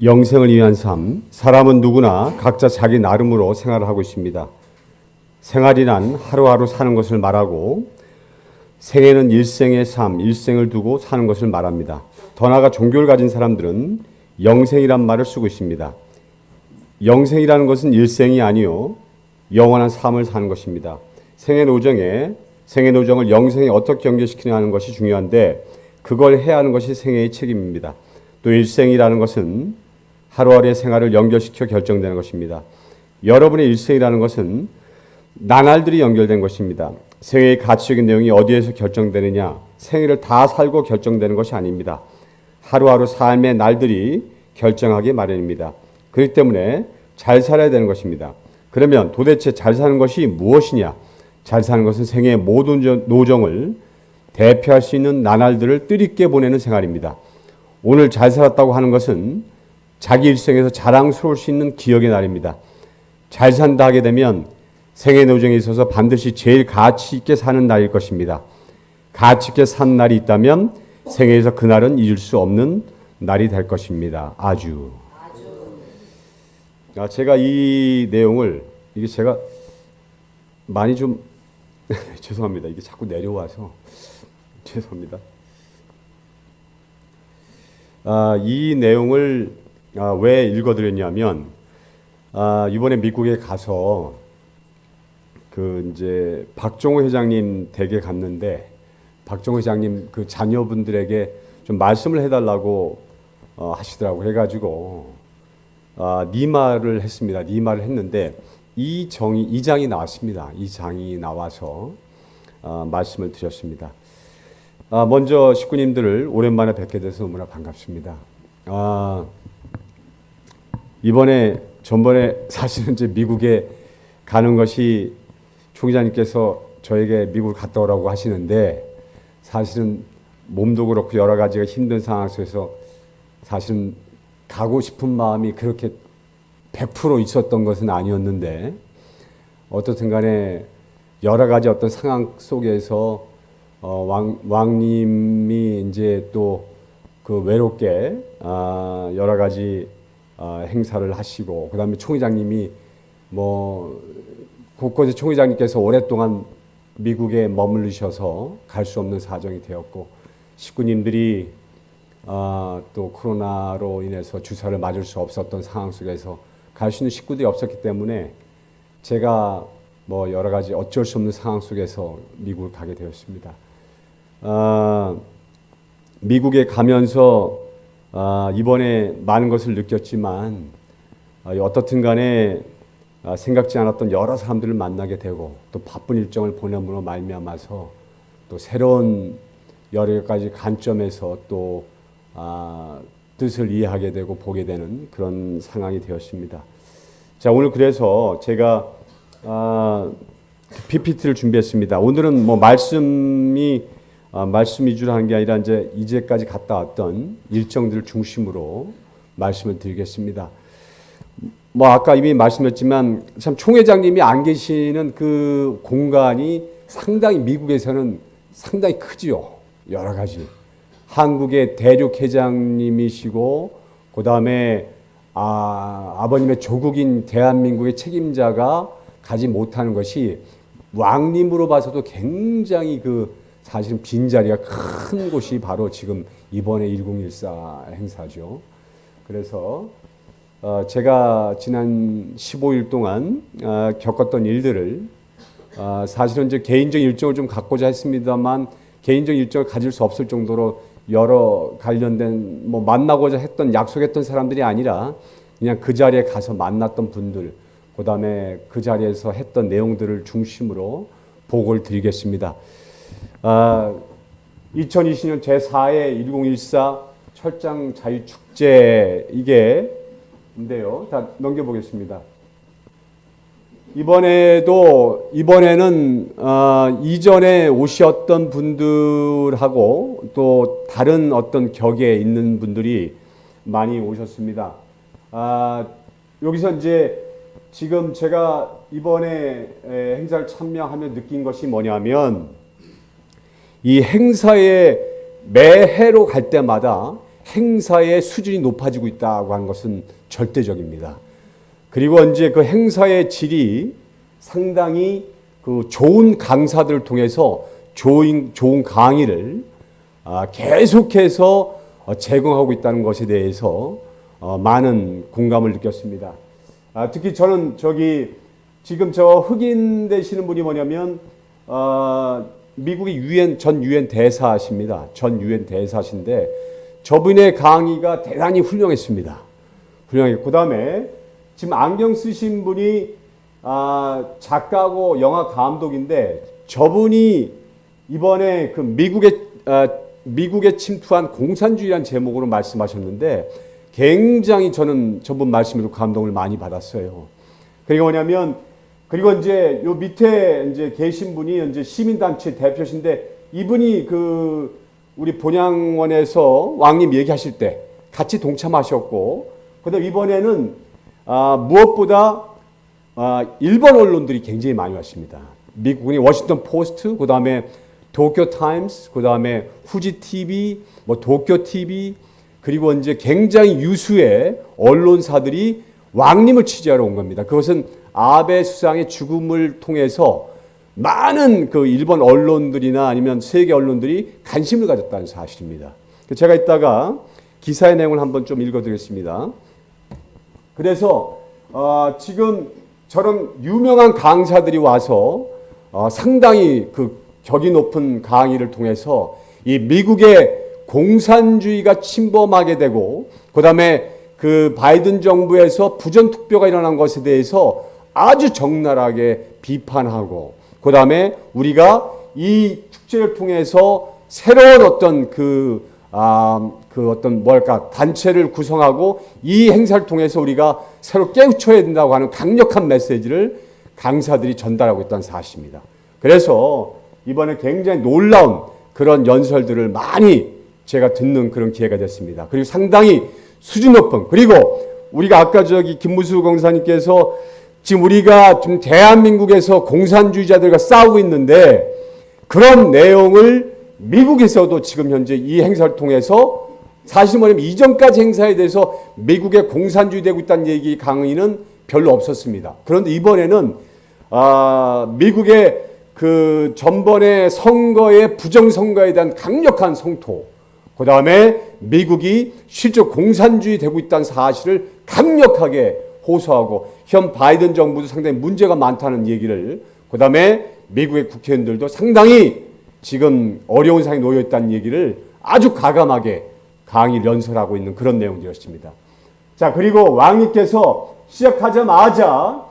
영생을 위한 삶, 사람은 누구나 각자 자기 나름으로 생활을 하고 있습니다. 생활이란 하루하루 사는 것을 말하고 생애는 일생의 삶, 일생을 두고 사는 것을 말합니다. 더 나아가 종교를 가진 사람들은 영생이란 말을 쓰고 있습니다. 영생이라는 것은 일생이 아니요 영원한 삶을 사는 것입니다. 생애 노정에 생애 노정을 영생에 어떻게 연결시키냐 하는 것이 중요한데 그걸 해야 하는 것이 생애의 책임입니다. 또 일생이라는 것은 하루하루의 생활을 연결시켜 결정되는 것입니다. 여러분의 일생이라는 것은 나날들이 연결된 것입니다. 생애의 가치적인 내용이 어디에서 결정되느냐, 생애를 다 살고 결정되는 것이 아닙니다. 하루하루 삶의 날들이 결정하기 마련입니다. 그렇기 때문에 잘 살아야 되는 것입니다. 그러면 도대체 잘 사는 것이 무엇이냐? 잘 사는 것은 생애의 모든 노정을 대표할 수 있는 나날들을 뜻있게 보내는 생활입니다. 오늘 잘 살았다고 하는 것은 자기 일생에서 자랑스러울 수 있는 기억의 날입니다. 잘 산다 하게 되면 생애 노정에 있어서 반드시 제일 가치 있게 사는 날일 것입니다. 가치 있게 산 날이 있다면 생애에서 그날은 잊을 수 없는 날이 될 것입니다. 아주. 아, 제가 이 내용을 이게 제가 많이 좀 죄송합니다. 이게 자꾸 내려와서 죄송합니다. 아, 이 내용을 아, 왜 읽어드렸냐면 아, 이번에 미국에 가서 그 이제 박종호 회장님 댁에 갔는데 박종호 회장님 그 자녀분들에게 좀 말씀을 해달라고 어, 하시더라고 해가지고 아, 니마를 했습니다. 니마를 했는데 이 정이 이 장이 나왔습니다. 이 장이 나와서 아, 말씀을 드렸습니다. 아, 먼저 식구님들을 오랜만에 뵙게 돼서 너무나 반갑습니다. 아, 이번에 전번에 사실은 이제 미국에 가는 것이 총장님께서 저에게 미국을 갔다 오라고 하시는데 사실은 몸도 그렇고 여러 가지가 힘든 상황 속에서 사실은 가고 싶은 마음이 그렇게 100% 있었던 것은 아니었는데 어떻든 간에 여러 가지 어떤 상황 속에서 어, 왕, 왕님이 이제 또 그 외롭게 아, 여러 가지 어, 행사를 하시고 그 다음에 총회장님이 뭐 곳곳에 총회장님께서 오랫동안 미국에 머물르셔서 갈 수 없는 사정이 되었고 식구님들이 아, 또 코로나로 인해서 주사를 맞을 수 없었던 상황 속에서 갈 수 있는 식구들이 없었기 때문에 제가 뭐 여러 가지 어쩔 수 없는 상황 속에서 미국을 가게 되었습니다. 아, 미국에 가면서 아, 이번에 많은 것을 느꼈지만 아, 어떻든 간에 아, 생각지 않았던 여러 사람들을 만나게 되고 또 바쁜 일정을 보내므로 말미암아서 또 새로운 여러 가지 관점에서 또 아, 뜻을 이해하게 되고 보게 되는 그런 상황이 되었습니다. 자 오늘 그래서 제가 아, PPT를 준비했습니다. 오늘은 뭐 말씀이 아, 말씀 위주로 하는 게 아니라 이제 이제까지 갔다 왔던 일정들을 중심으로 말씀을 드리겠습니다. 뭐 아까 이미 말씀했지만 참 총회장님이 안 계시는 그 공간이 상당히 미국에서는 상당히 크지요. 여러 가지. 한국의 대륙 회장님이시고 그 다음에 아, 아버님의 조국인 대한민국의 책임자가 가지 못하는 것이 왕님으로 봐서도 굉장히 그 사실은 빈자리가 큰 곳이 바로 지금 이번에 1014 행사죠. 그래서 어, 제가 지난 15일 동안 어, 겪었던 일들을 어, 사실은 이제 개인적 일정을 좀 갖고자 했습니다만 개인적 일정을 가질 수 없을 정도로 여러 관련된 뭐 만나고자 했던 약속했던 사람들이 아니라 그냥 그 자리에 가서 만났던 분들 그다음에 그 자리에서 했던 내용들을 중심으로 보고를 드리겠습니다. 아, 2020년 제4회 1014 철장 자유 축제 이게 인데요. 자 넘겨보겠습니다. 이번에도 이번에는 어, 이전에 오셨던 분들하고 또 다른 어떤 격에 있는 분들이 많이 오셨습니다. 아, 여기서 이제 지금 제가 이번에 행사를 참여하며 느낀 것이 뭐냐면 이 행사에 매해로 갈 때마다 행사의 수준이 높아지고 있다고 하는 것은 절대적입니다. 그리고 이제 그 행사의 질이 상당히 그 좋은 강사들을 통해서 좋은, 좋은 강의를 아, 계속해서 어, 제공하고 있다는 것에 대해서 어, 많은 공감을 느꼈습니다. 아, 특히 저는 저기 지금 저 흑인 되시는 분이 뭐냐면 어, 미국의 유엔 전 유엔 대사십니다. 전 유엔 대사신데 저분의 강의가 대단히 훌륭했습니다. 훌륭했고 그다음에 지금 안경 쓰신 분이 아, 작가고 영화 감독인데 저분이 이번에 그 미국의 아, 미국에 침투한 공산주의란 제목으로 말씀하셨는데 굉장히 저는 저분 말씀으로 감동을 많이 받았어요. 그리고 뭐냐면 그리고 이제 요 밑에 이제 계신 분이 이제 시민단체 대표신데 이분이 그 우리 본양원에서 왕님 얘기하실 때 같이 동참하셨고 그다음 이번에는 아, 무엇보다 아, 일본 언론들이 굉장히 많이 왔습니다. 미국의 워싱턴 포스트, 그 다음에 도쿄 타임스, 그 다음에 후지 TV, 뭐 도쿄 TV, 그리고 이제 굉장히 유수의 언론사들이 왕님을 취재하러 온 겁니다. 그것은 아베 수상의 죽음을 통해서 많은 그 일본 언론들이나 아니면 세계 언론들이 관심을 가졌다는 사실입니다. 제가 이따가 기사의 내용을 한번 좀 읽어드리겠습니다. 그래서 어, 지금 저런 유명한 강사들이 와서 어, 상당히 그 격이 높은 강의를 통해서 이 미국의 공산주의가 침범하게 되고 그다음에 그 바이든 정부에서 부전 투표가 일어난 것에 대해서 아주 적나라하게 비판하고 그 다음에 우리가 이 축제를 통해서 새로운 어떤 그, 아, 그 어떤 뭘까 단체를 구성하고 이 행사를 통해서 우리가 새로 깨우쳐야 된다고 하는 강력한 메시지를 강사들이 전달하고 있다는 사실입니다. 그래서 이번에 굉장히 놀라운 그런 연설들을 많이 제가 듣는 그런 기회가 됐습니다. 그리고 상당히 수준 높은 그리고 우리가 아까 저기 김무수 공사님께서 지금 우리가 좀 대한민국에서 공산주의자들과 싸우고 있는데 그런 내용을 미국에서도 지금 현재 이 행사를 통해서 사실 뭐냐면 이전까지 행사에 대해서 미국의 공산주의 되고 있다는 얘기 강의는 별로 없었습니다. 그런데 이번에는 아, 미국의 그 전번의 선거의 부정선거에 대한 강력한 성토, 그 다음에 미국이 실제 공산주의 되고 있다는 사실을 강력하게 호소하고 현 바이든 정부도 상당히 문제가 많다는 얘기를 그 다음에 미국의 국회의원들도 상당히 지금 어려운 상황에 놓여 있다는 얘기를 아주 가감하게 강의 연설하고 있는 그런 내용들이었습니다. 자 그리고 왕님께서 시작하자마자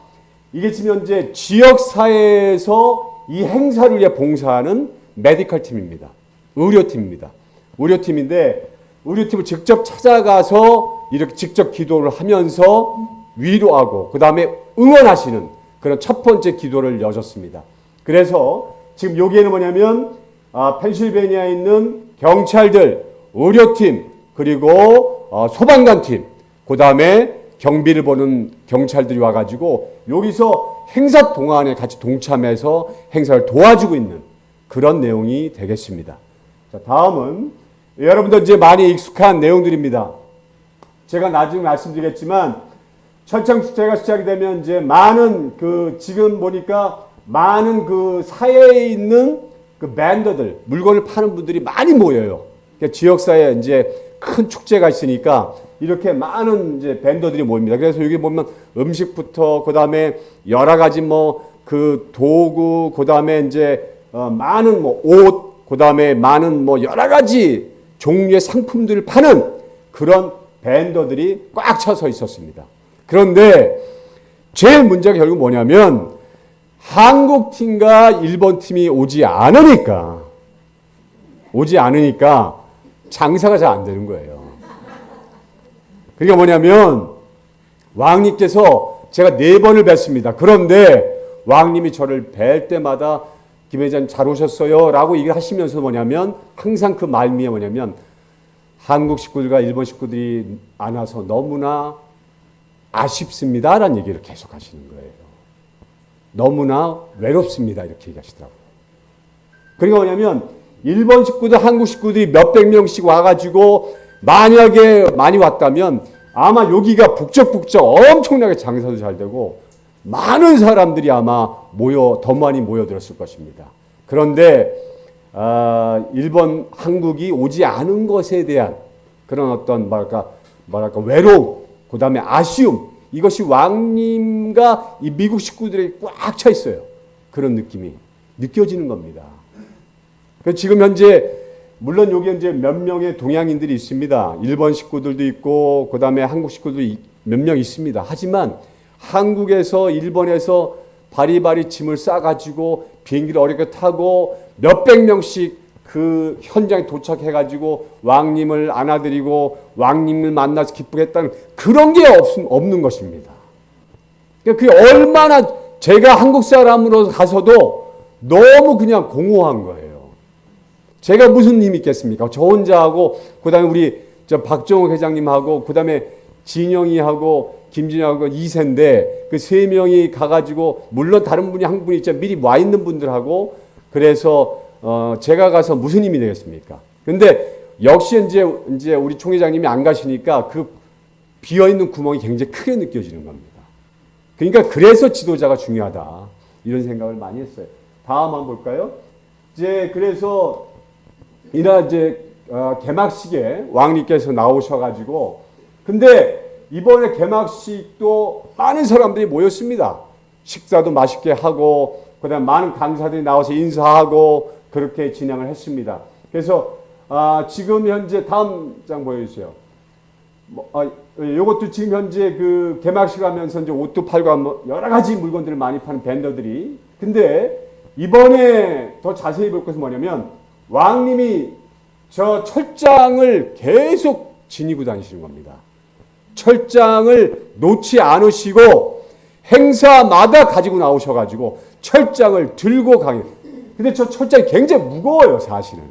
이게 지금 현재 지역 사회에서 이 행사를 위해 봉사하는 메디컬 팀입니다. 의료팀입니다. 의료팀인데 의료팀을 직접 찾아가서 이렇게 직접 기도를 하면서 위로하고 그 다음에 응원하시는 그런 첫 번째 기도를 여셨습니다. 그래서 지금 여기에는 뭐냐면 아, 펜실베니아에 있는 경찰들, 의료팀 그리고 어, 소방관팀 그 다음에 경비를 보는 경찰들이 와가지고 여기서 행사 동안에 같이 동참해서 행사를 도와주고 있는 그런 내용이 되겠습니다. 자, 다음은 여러분들 이제 많이 익숙한 내용들입니다. 제가 나중에 말씀드리겠지만 철창 축제가 시작이 되면 이제 많은 그 지금 보니까 많은 그 사회에 있는 그 밴더들 물건을 파는 분들이 많이 모여요. 그러니까 지역사회에 이제 큰 축제가 있으니까 이렇게 많은 이제 밴더들이 모입니다. 그래서 여기 보면 음식부터 그 다음에 여러 가지 뭐 그 도구 그 다음에 이제 어 많은 뭐 옷 그 다음에 많은 뭐 여러 가지 종류의 상품들을 파는 그런 밴더들이 꽉 차서 있었습니다. 그런데 제일 문제가 결국 뭐냐면 한국 팀과 일본 팀이 오지 않으니까 오지 않으니까 장사가 잘 안 되는 거예요. 그게 뭐냐면 왕님께서 제가 네 번을 뵀습니다. 그런데 왕님이 저를 뵐 때마다 김 회장 잘 오셨어요 라고 얘기를 하시면서 뭐냐면 항상 그 말미에 뭐냐면 한국 식구들과 일본 식구들이 안 와서 너무나 아쉽습니다 라는 얘기를 계속 하시는 거예요. 너무나 외롭습니다 이렇게 얘기하시더라고요. 그러니까 뭐냐면 일본 식구들 한국 식구들이 몇백 명씩 와가지고 만약에 많이 왔다면 아마 여기가 북적북적 엄청나게 장사도 잘 되고 많은 사람들이 아마 모여 더 많이 모여들었을 것입니다. 그런데 아, 일본 한국이 오지 않은 것에 대한 그런 어떤 뭐랄까 뭐랄까 외로움, 그 다음에 아쉬움 이것이 왕님과 이 미국 식구들에게 꽉 차 있어요. 그런 느낌이 느껴지는 겁니다. 그 지금 현재 물론 여기 이제 몇 명의 동양인들이 있습니다. 일본 식구들도 있고 그 다음에 한국 식구도 몇 명 있습니다. 하지만 한국에서 일본에서 바리바리 짐을 싸가지고 비행기를 어렵게 타고 몇백 명씩 그 현장에 도착해 가지고 왕님을 안아드리고 왕님을 만나서 기쁘겠다는 그런 게 없, 없는 것입니다. 그게 얼마나 제가 한국 사람으로 가서도 너무 그냥 공허한 거예요. 제가 무슨 힘이 있겠습니까? 저 혼자 하고 그 다음에 우리 저 박정욱 회장님하고 그 다음에 진영이하고 김진영하고 이세인데 그 세 명이 가가지고 물론 다른 분이 한 분이 있죠 미리 와 있는 분들하고 그래서 어 제가 가서 무슨 힘이 되겠습니까? 근데 역시 이제 이제 우리 총회장님이 안 가시니까 그 비어 있는 구멍이 굉장히 크게 느껴지는 겁니다. 그러니까 그래서 지도자가 중요하다 이런 생각을 많이 했어요. 다음 한번 볼까요? 이제 그래서 이날 이제 어, 개막식에 왕님께서 나오셔가지고 근데 이번에 개막식도 많은 사람들이 모였습니다. 식사도 맛있게 하고 그다음 많은 강사들이 나와서 인사하고 그렇게 진행을 했습니다. 그래서 아, 지금 현재 다음 장 보여주세요. 뭐, 아, 이것도 지금 현재 그 개막식 하면서 이제 옷도 팔고 뭐 여러 가지 물건들을 많이 파는 밴더들이 근데 이번에 더 자세히 볼 것은 뭐냐면 왕님이 저 철장을 계속 지니고 다니시는 겁니다. 철장을 놓지 않으시고 행사마다 가지고 나오셔가지고 철장을 들고 가요. 근데 저 철장이 굉장히 무거워요, 사실은.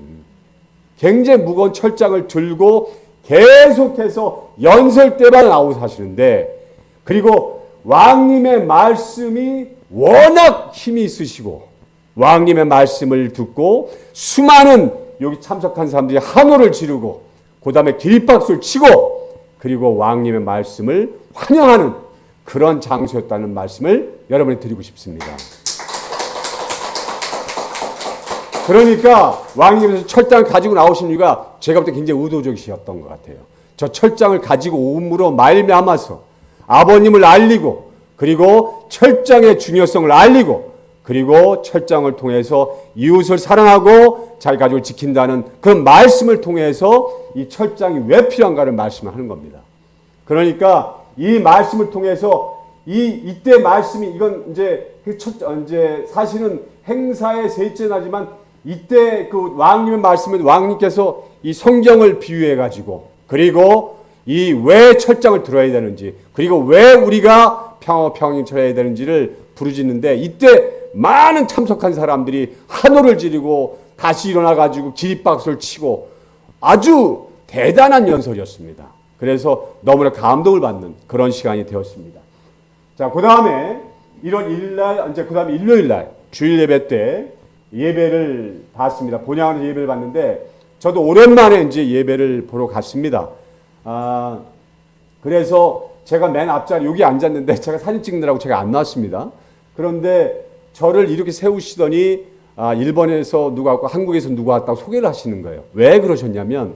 굉장히 무거운 철장을 들고 계속해서 연설 때만 나오고 사시는데 그리고 왕님의 말씀이 워낙 힘이 있으시고 왕님의 말씀을 듣고 수많은 여기 참석한 사람들이 한호를 지르고 그 다음에 기립박수를 치고 그리고 왕님의 말씀을 환영하는 그런 장소였다는 말씀을 여러분에 드리고 싶습니다. 그러니까 왕님께서 철장을 가지고 나오신 이유가 제가 볼 때 굉장히 의도적이셨던 것 같아요. 저 철장을 가지고 옴으로 말미암아서 아버님을 알리고 그리고 철장의 중요성을 알리고 그리고 철장을 통해서 이웃을 사랑하고 자기 가족을 지킨다는 그런 말씀을 통해서 이 철장이 왜 필요한가를 말씀을 하는 겁니다. 그러니까 이 말씀을 통해서 이 이때 말씀이 이건 이제 그 첫, 이제 사실은 행사의 셋째 나지만 이때 그 왕님의 말씀은 왕님께서 이 성경을 비유해 가지고 그리고 이 왜 철장을 들어야 되는지 그리고 왜 우리가 평화 평행 처해야 되는지를 부르짖는데 이때 많은 참석한 사람들이 한호를 지르고 다시 일어나 가지고 기립박수를 치고 아주 대단한 연설이었습니다. 그래서 너무나 감동을 받는 그런 시간이 되었습니다. 자, 그 다음에 1월 1일 날, 이제 그 다음에 일요일 날 주일 예배 때 예배를 봤습니다. 본향으로 예배를 봤는데 저도 오랜만에 이제 예배를 보러 갔습니다. 아, 그래서 제가 맨 앞자리 여기 앉았는데 제가 사진 찍느라고 제가 안 나왔습니다. 그런데 저를 이렇게 세우시더니 아, 일본에서 누가 왔고 한국에서 누가 왔다고 소개를 하시는 거예요. 왜 그러셨냐면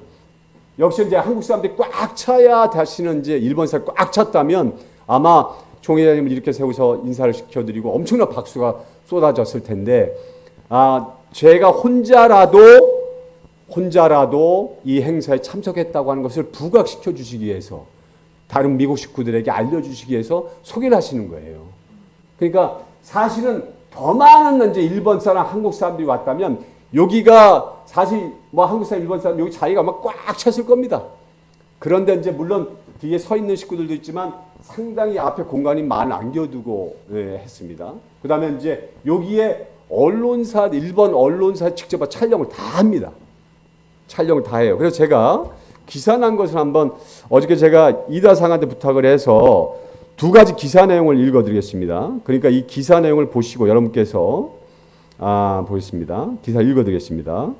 역시 이제 한국 사람들이 꽉 차야 다시는 이제 일본 사람 꽉 찼다면 아마 총회장님을 이렇게 세워서 인사를 시켜드리고 엄청난 박수가 쏟아졌을 텐데 아, 제가 혼자라도 혼자라도 이 행사에 참석했다고 하는 것을 부각시켜 주시기 위해서 다른 미국 식구들에게 알려주시기 위해서 소개를 하시는 거예요. 그러니까 사실은 더 많은 이제 일본 사람, 한국 사람들이 왔다면 여기가 사실 뭐 한국 사람, 일본 사람 여기 자리가 막 꽉 찼을 겁니다. 그런데 이제 물론 뒤에 서 있는 식구들도 있지만 상당히 앞에 공간이 많이 남겨두고 예, 했습니다. 그 다음에 이제 여기에 언론사, 일본 언론사 직접 촬영을 다 합니다. 촬영을 다 해요. 그래서 제가 기사 난 것을 한번 어저께 제가 이다상한테 부탁을 해서 두 가지 기사 내용을 읽어드리겠습니다. 그러니까 이 기사 내용을 보시고 여러분께서 아, 보겠습니다. 기사 읽어드리겠습니다.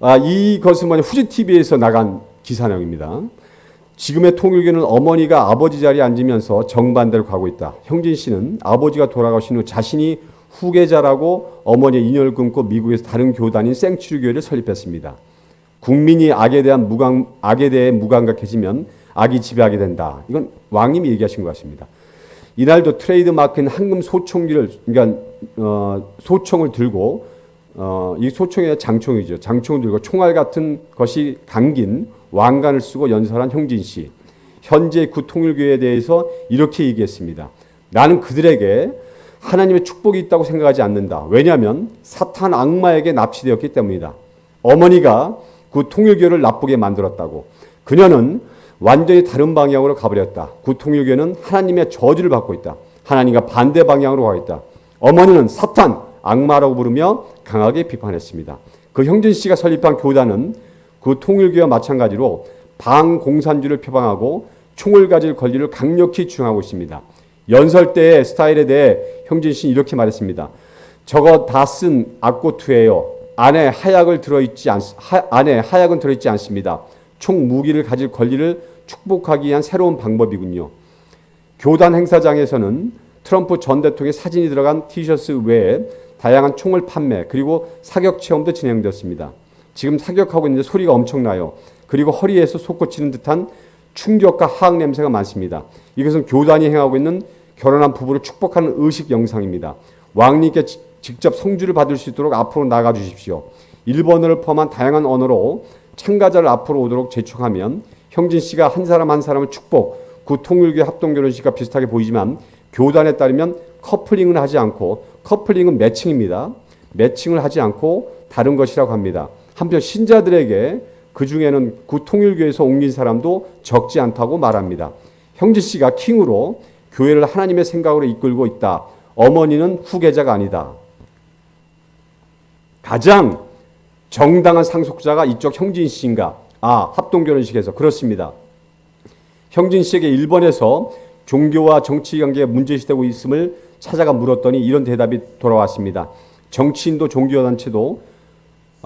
아, 이것은 뭐냐 후지 TV에서 나간 기사 내용입니다. 지금의 통일교는 어머니가 아버지 자리에 앉으면서 정반대로 가고 있다. 형진 씨는 아버지가 돌아가신 후 자신이 후계자라고 어머니의 인연을 끊고 미국에서 다른 교단인 생츄리교회를 설립했습니다. 국민이 악에 대한 무감 악에 대해 무감각해지면 악이 지배하게 된다. 이건 왕님이 얘기하신 것 같습니다. 이날도 트레이드 마크인 황금 소총기를 그러니까 어, 소총을 들고 어, 이 소총의 장총이죠. 장총을 들고 총알 같은 것이 담긴 왕관을 쓰고 연설한 형진 씨. 현재 구 통일교회에 대해서 이렇게 얘기했습니다. 나는 그들에게 하나님의 축복이 있다고 생각하지 않는다. 왜냐하면 사탄 악마에게 납치되었기 때문이다. 어머니가 그 통일교를 나쁘게 만들었다고. 그녀는 완전히 다른 방향으로 가버렸다. 그 통일교는 하나님의 저주를 받고 있다. 하나님과 반대 방향으로 가고 있다. 어머니는 사탄, 악마라고 부르며 강하게 비판했습니다. 그 형진 씨가 설립한 교단은 그 통일교와 마찬가지로 방공산주를 표방하고 총을 가질 권리를 강력히 주장하고 있습니다. 연설 때의 스타일에 대해 형진 씨는 이렇게 말했습니다. 저거 다 쓴 악고투예요. 안에 하약을 들어있지 않, 하, 안에 하약은 들어있지 않습니다. 총 무기를 가질 권리를 축복하기 위한 새로운 방법이군요. 교단 행사장에서는 트럼프 전 대통령의 사진이 들어간 티셔츠 외에 다양한 총을 판매 그리고 사격 체험도 진행되었습니다. 지금 사격하고 있는데 소리가 엄청나요. 그리고 허리에서 솟구치는 듯한 충격과 하악 냄새가 많습니다. 이것은 교단이 행하고 있는 결혼한 부부를 축복하는 의식 영상입니다. 왕님께 직접 성주를 받을 수 있도록 앞으로 나가 주십시오. 일본어를 포함한 다양한 언어로 참가자를 앞으로 오도록 재촉하면 형진 씨가 한 사람 한 사람을 축복, 그 통일교 합동 결혼식과 비슷하게 보이지만 교단에 따르면 커플링은 하지 않고 커플링은 매칭입니다. 매칭을 하지 않고 다른 것이라고 합니다. 한편 신자들에게 그 중에는 그 통일교에서 옮긴 사람도 적지 않다고 말합니다. 형지 씨가 킹으로 교회를 하나님의 생각으로 이끌고 있다. 어머니는 후계자가 아니다. 가장 정당한 상속자가 이쪽 형진 씨인가? 아, 합동결혼식에서 그렇습니다. 형진 씨에게 일본에서 종교와 정치 관계가 문제시되고 있음을 찾아가 물었더니 이런 대답이 돌아왔습니다. 정치인도 종교단체도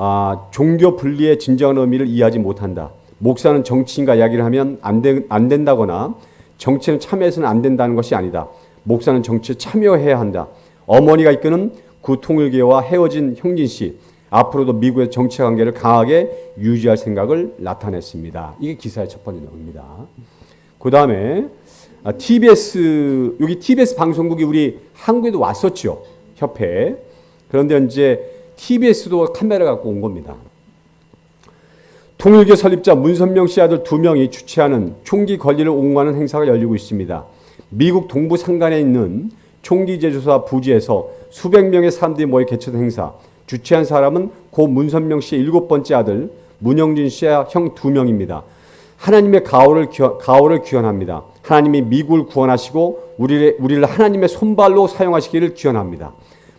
아, 종교 분리의 진정한 의미를 이해하지 못한다. 목사는 정치인과 이야기를 하면 안, 되, 안 된다거나 정치는 참여해서는 안 된다는 것이 아니다. 목사는 정치에 참여해야 한다. 어머니가 이끄는 구통일교와 헤어진 형진 씨 앞으로도 미국의 정치 관계를 강하게 유지할 생각을 나타냈습니다. 이게 기사의 첫 번째 내용입니다. 그 다음에 TBS 여기 TBS 방송국이 우리 한국에도 왔었죠 협회. 그런데 이제 TBS도 카메라 갖고 온 겁니다. 통일교 설립자 문선명 씨 아들 두 명이 주최하는 총기 권리를 옹호하는 행사가 열리고 있습니다. 미국 동부 산간에 있는 총기 제조사 부지에서 수백 명의 사람들이 모여 개최된 행사. 주최한 사람은 고 문선명 씨의 일곱 번째 아들 문영진 씨의 형 두 명입니다. 하나님의 가호를, 가호를 귀환합니다. 하나님이 미국을 구원하시고 우리를, 우리를 하나님의 손발로 사용하시기를 귀환합니다.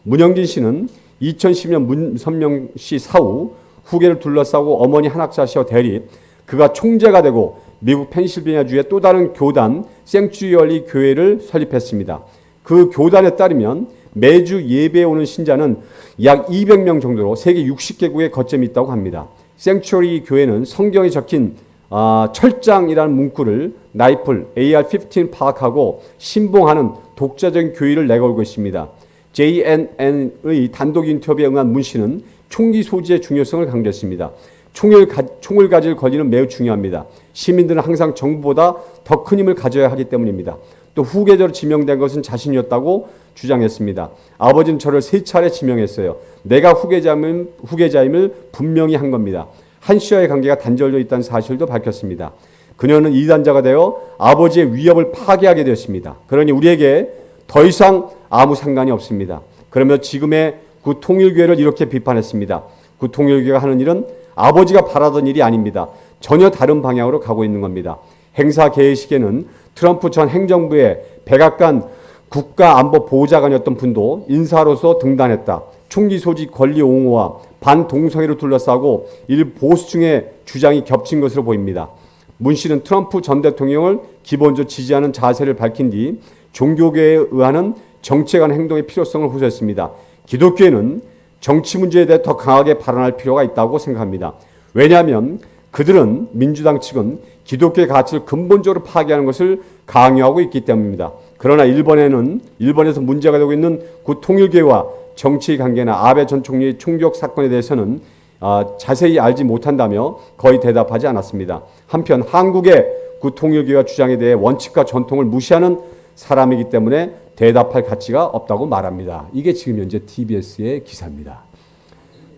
문영진 씨는 2010년 문선명 씨 사후 후계를 둘러싸고 어머니 한학자시와 대립 그가 총재가 되고 미국 펜실베니아주의 또 다른 교단 생츄리얼리 교회를 설립했습니다. 그 교단에 따르면 매주 예배에 오는 신자는 약 200명 정도로 세계 60개국에 거점이 있다고 합니다. 생츄리 교회는 성경에 적힌 아, 철장이라는 문구를 나이플 AR-15 파악하고 신봉하는 독자적인 교의를 내걸고 있습니다. JNN의 단독 인터뷰에 응한 문 씨는 총기 소지의 중요성을 강조했습니다. 총을, 가, 총을 가질 권리는 매우 중요합니다. 시민들은 항상 정부보다 더 큰 힘을 가져야 하기 때문입니다. 또 후계자로 지명된 것은 자신이었다고 주장했습니다. 아버지는 저를 세 차례 지명했어요. 내가 후계자임을, 후계자임을 분명히 한 겁니다. 한 씨와의 관계가 단절되어 있다는 사실도 밝혔습니다. 그녀는 이단자가 되어 아버지의 위협을 파괴하게 되었습니다. 그러니 우리에게 더 이상 아무 상관이 없습니다. 그러며 지금의 그 통일교회를 이렇게 비판했습니다. 그 통일교회가 하는 일은 아버지가 바라던 일이 아닙니다. 전혀 다른 방향으로 가고 있는 겁니다. 행사 개회식에는 트럼프 전 행정부의 백악관 국가안보보좌관이었던 분도 인사로서 등단했다. 총기 소지 권리 옹호와 반동성애로 둘러싸고 일 보수층의 주장이 겹친 것으로 보입니다. 문 씨는 트럼프 전 대통령을 기본적으로 지지하는 자세를 밝힌 뒤 종교계에 의하는 정치에 관한 행동의 필요성을 호소했습니다. 기독교회는 정치 문제에 대해 더 강하게 발언할 필요가 있다고 생각합니다. 왜냐하면 그들은 민주당 측은 기독교의 가치를 근본적으로 파괴하는 것을 강요하고 있기 때문입니다. 그러나 일본에는 일본에서 문제가 되고 있는 구 통일교와 정치 관계나 아베 전 총리의 총격 사건에 대해서는 아, 자세히 알지 못한다며 거의 대답하지 않았습니다. 한편 한국의 구 통일교와 주장에 대해 원칙과 전통을 무시하는 사람이기 때문에 대답할 가치가 없다고 말합니다. 이게 지금 현재 TBS의 기사입니다.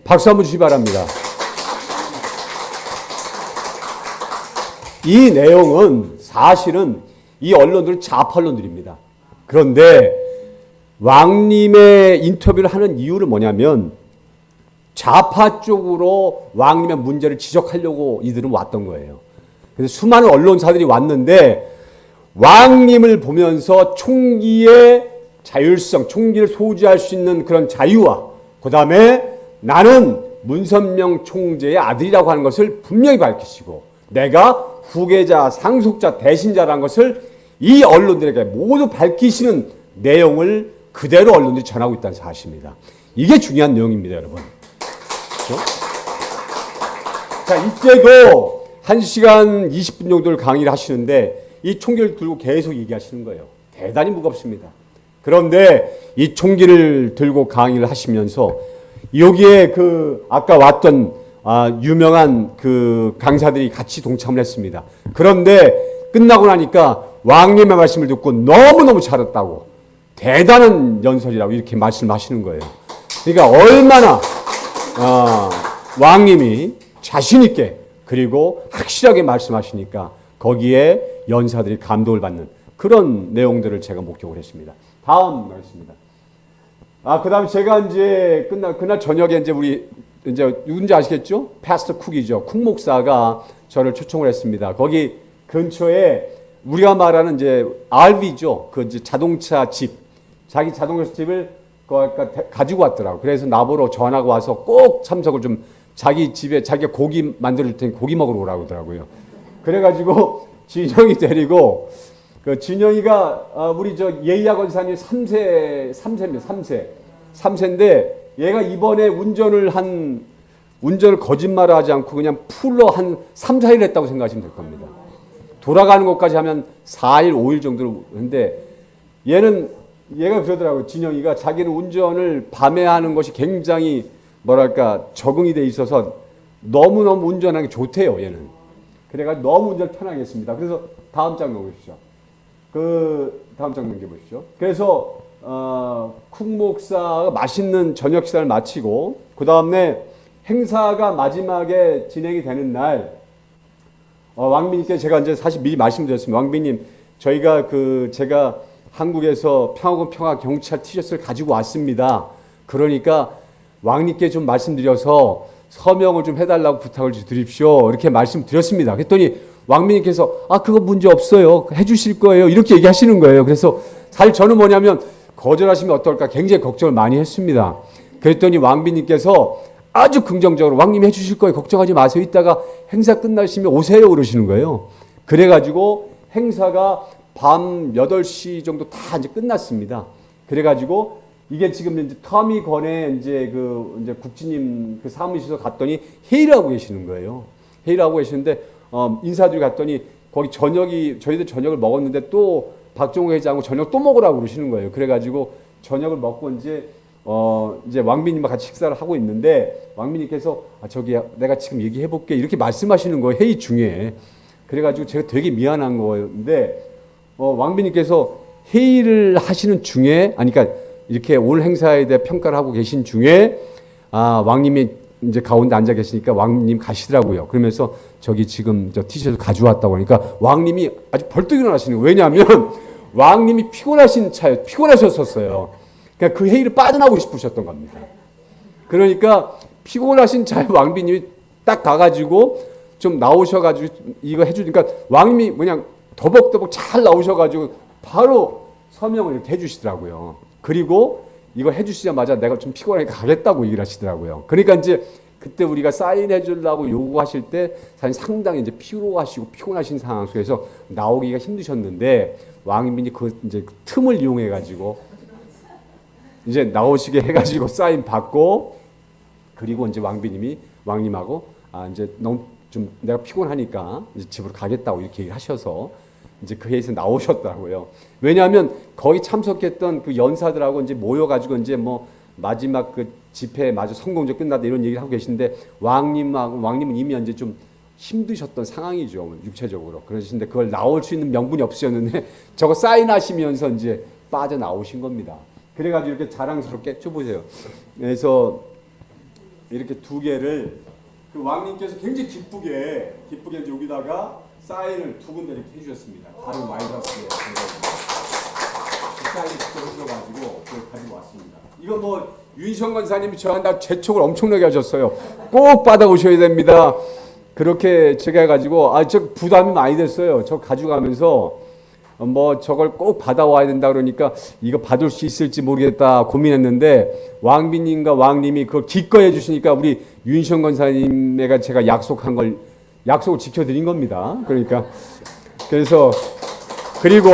박수 한번 주시 바랍니다. 이 내용은 사실은 이 언론들은 좌파 언론들입니다. 그런데 왕님의 인터뷰를 하는 이유는 뭐냐면 좌파 쪽으로 왕님의 문제를 지적하려고 이들은 왔던 거예요. 그래서 수많은 언론사들이 왔는데 왕님을 보면서 총기의 자율성, 총기를 소지할 수 있는 그런 자유와 그 다음에 나는 문선명 총재의 아들이라고 하는 것을 분명히 밝히시고 내가 후계자, 상속자, 대신자라는 것을 이 언론들에게 모두 밝히시는 내용을 그대로 언론들이 전하고 있다는 사실입니다. 이게 중요한 내용입니다, 여러분. 그렇죠? 자, 이때도 1시간 20분 정도를 강의를 하시는데 이 총기를 들고 계속 얘기하시는 거예요. 대단히 무겁습니다. 그런데 이 총기를 들고 강의를 하시면서 여기에 그 아까 왔던 아, 유명한 그 강사들이 같이 동참을 했습니다. 그런데 끝나고 나니까 왕님의 말씀을 듣고 너무너무 잘했다고 대단한 연설이라고 이렇게 말씀하시는 거예요. 그러니까 얼마나 어, 왕님이 자신 있게 그리고 확실하게 말씀하시니까 거기에 연사들이 감동을 받는 그런 내용들을 제가 목격을 했습니다. 다음 말씀입니다. 아, 그 다음 제가 이제 끝날, 그날 저녁에 이제 우리 이제 누군지 아시겠죠? 패스터 쿡이죠. 쿡 목사가 저를 초청을 했습니다. 거기 근처에 우리가 말하는 이제 RV죠. 그 이제 자동차 집. 자기 자동차 집을 가지고 왔더라고. 그래서 나보러 전화가 와서 꼭 참석을 좀 자기 집에 자기가 고기 만들 테니 고기 먹으러 오라고 하더라고요. 그래가지고 진영이 데리고 그 진영이가 아, 우리 저 예의학 원 사님 3세 3세입니다. 3세. 3세인데 얘가 이번에 운전을 한 운전을 거짓말을 하지 않고 그냥 풀로 한 3, 4일 했다고 생각하시면 될 겁니다. 돌아가는 것까지 하면 4일, 5일 정도로 했는데 얘는 얘가 그러더라고요. 진영이가 자기는 운전을 밤에 하는 것이 굉장히 뭐랄까 적응이 돼 있어서 너무너무 운전하기 좋대요. 얘는. 그래가 너무 운전 편하게 했습니다. 그래서 다음 장 넘겨보시죠. 그 다음 장 넘겨보시죠. 그래서 어, 쿡 목사가 맛있는 저녁 식사를 마치고 그 다음에 행사가 마지막에 진행이 되는 날 어, 왕비님께 제가 이제 사실 미리 말씀드렸습니다. 왕비님 저희가 그 제가 한국에서 평화군 평화 경찰 티셔츠를 가지고 왔습니다. 그러니까 왕님께 좀 말씀드려서 서명을 좀 해달라고 부탁을 드립시오. 이렇게 말씀드렸습니다. 그랬더니 왕비님께서 아 그거 문제 없어요. 해주실 거예요. 이렇게 얘기하시는 거예요. 그래서 사실 저는 뭐냐면 거절하시면 어떨까 굉장히 걱정을 많이 했습니다. 그랬더니 왕비님께서 아주 긍정적으로 왕님이 해주실 거예요. 걱정하지 마세요. 이따가 행사 끝나시면 오세요. 그러시는 거예요. 그래가지고 행사가 밤 8시 정도 다 이제 끝났습니다. 그래가지고 이게 지금 이제 터미 건에 이제 그 이제 국진님 그 사무실에서 갔더니 회의를 하고 계시는 거예요. 회의를 하고 계시는데 어, 인사들이 갔더니 거기 저녁이 저희들 저녁을 먹었는데 또 박종호 회장하고 저녁 또 먹으라고 그러시는 거예요. 그래가지고 저녁을 먹고 이제 어 이제 왕비님과 같이 식사를 하고 있는데 왕비님께서 아 저기 내가 지금 얘기해 볼게 이렇게 말씀하시는 거예요 회의 중에 그래가지고 제가 되게 미안한 거였는데 어 왕비님께서 회의를 하시는 중에 아니 그러니까 이렇게 올 행사에 대해 평가를 하고 계신 중에 아 왕님이 이제 가운데 앉아 계시니까 왕님 가시더라고요. 그러면서 저기 지금 저 티셔츠 가져왔다고 하니까 왕님이 아주 벌떡 일어나시는 거예요. 왜냐하면 왕님이 피곤하신 차에 피곤하셨었어요. 그러니까 그 회의를 빠져나오고 싶으셨던 겁니다. 그러니까 피곤하신 차에 왕비님이 딱 가가지고 좀 나오셔가지고 이거 해주니까 왕님이 그냥 더벅더벅 잘 나오셔가지고 바로 서명을 이렇게 해주시더라고요. 그리고 이거 해주시자마자 내가 좀 피곤하니까 가겠다고 얘기를 하시더라고요. 그러니까 이제 그때 우리가 사인해 주려고 요구하실 때 사실 상당히 이제 피로하시고 피곤하신 상황 속에서 나오기가 힘드셨는데 왕민이 그 이제 그 틈을 이용해 가지고 이제 나오시게 해 가지고 사인 받고 그리고 이제 왕비님이 왕님하고 아 이제 너무 좀 내가 피곤하니까 이제 집으로 가겠다고 이렇게 하셔서 이제 그 회의에서 나오셨더라고요. 왜냐하면 거기 참석했던 그 연사들하고 이제 모여가지고 이제 뭐 마지막 그 집회 마저 성공적으로 끝났다 이런 얘기를 하고 계신데 왕님하고 왕님은 이미 이제 좀 힘드셨던 상황이죠 육체적으로 그러신데 그걸 나올 수 있는 명분이 없으셨는데 저거 사인하시면서 이제 빠져 나오신 겁니다. 그래가지고 이렇게 자랑스럽게 쳐 보세요. 그래서 이렇게 두 개를 그 왕님께서 굉장히 기쁘게 기쁘게 여기다가 사인을 두 군데 이렇게 해주셨습니다. 다른 사인을 직접 해주셔가지고 그걸 가지고 왔습니다. 이거 뭐 윤성 권사님이 저한테 재촉을 엄청나게 하셨어요. 꼭 받아오셔야 됩니다. 그렇게 제가 해가지고 아 저 부담이 많이 됐어요. 저 가져가면서 뭐 저걸 꼭 받아와야 된다 그러니까 이거 받을 수 있을지 모르겠다 고민했는데 왕비님과 왕님이 그걸 기꺼이 해주시니까 우리 윤시영 권사님에가 제가 약속한 걸 약속을 지켜드린 겁니다. 그러니까 그래서 그리고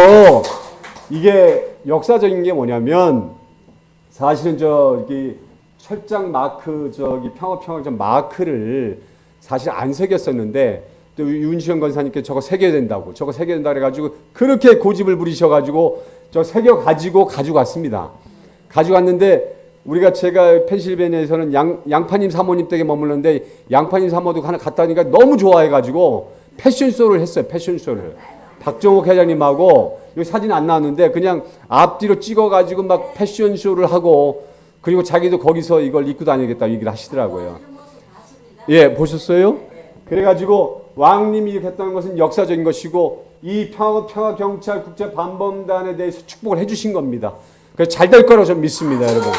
이게 역사적인 게 뭐냐면 사실은 저기 철장 마크 저기 평화평화전 마크를 사실 안 새겼었는데 또 윤시영 권사님께 저거 새겨야 된다고 저거 새겨야 된다 그래가지고 그렇게 고집을 부리셔가지고 저 새겨 가지고 가져갔습니다. 가져갔는데 우리가 제가 펜실베니아에서는 양, 양파님 사모님 댁에 머물렀는데 양파님 사모도 하나 갔다 오니까 너무 좋아해가지고 패션쇼를 했어요. 패션쇼를. 박정욱 회장님하고 여기 사진 안 나왔는데 그냥 앞뒤로 찍어가지고 막 패션쇼를 하고 그리고 자기도 거기서 이걸 입고 다니겠다 얘기를 하시더라고요. 예, 보셨어요? 그래가지고 왕님이 이렇게 했다는 것은 역사적인 것이고 이 평화, 평화 경찰 국제 반범단에 대해서 축복을 해주신 겁니다. 그래서 잘 될 거라고 저는 믿습니다, 여러분.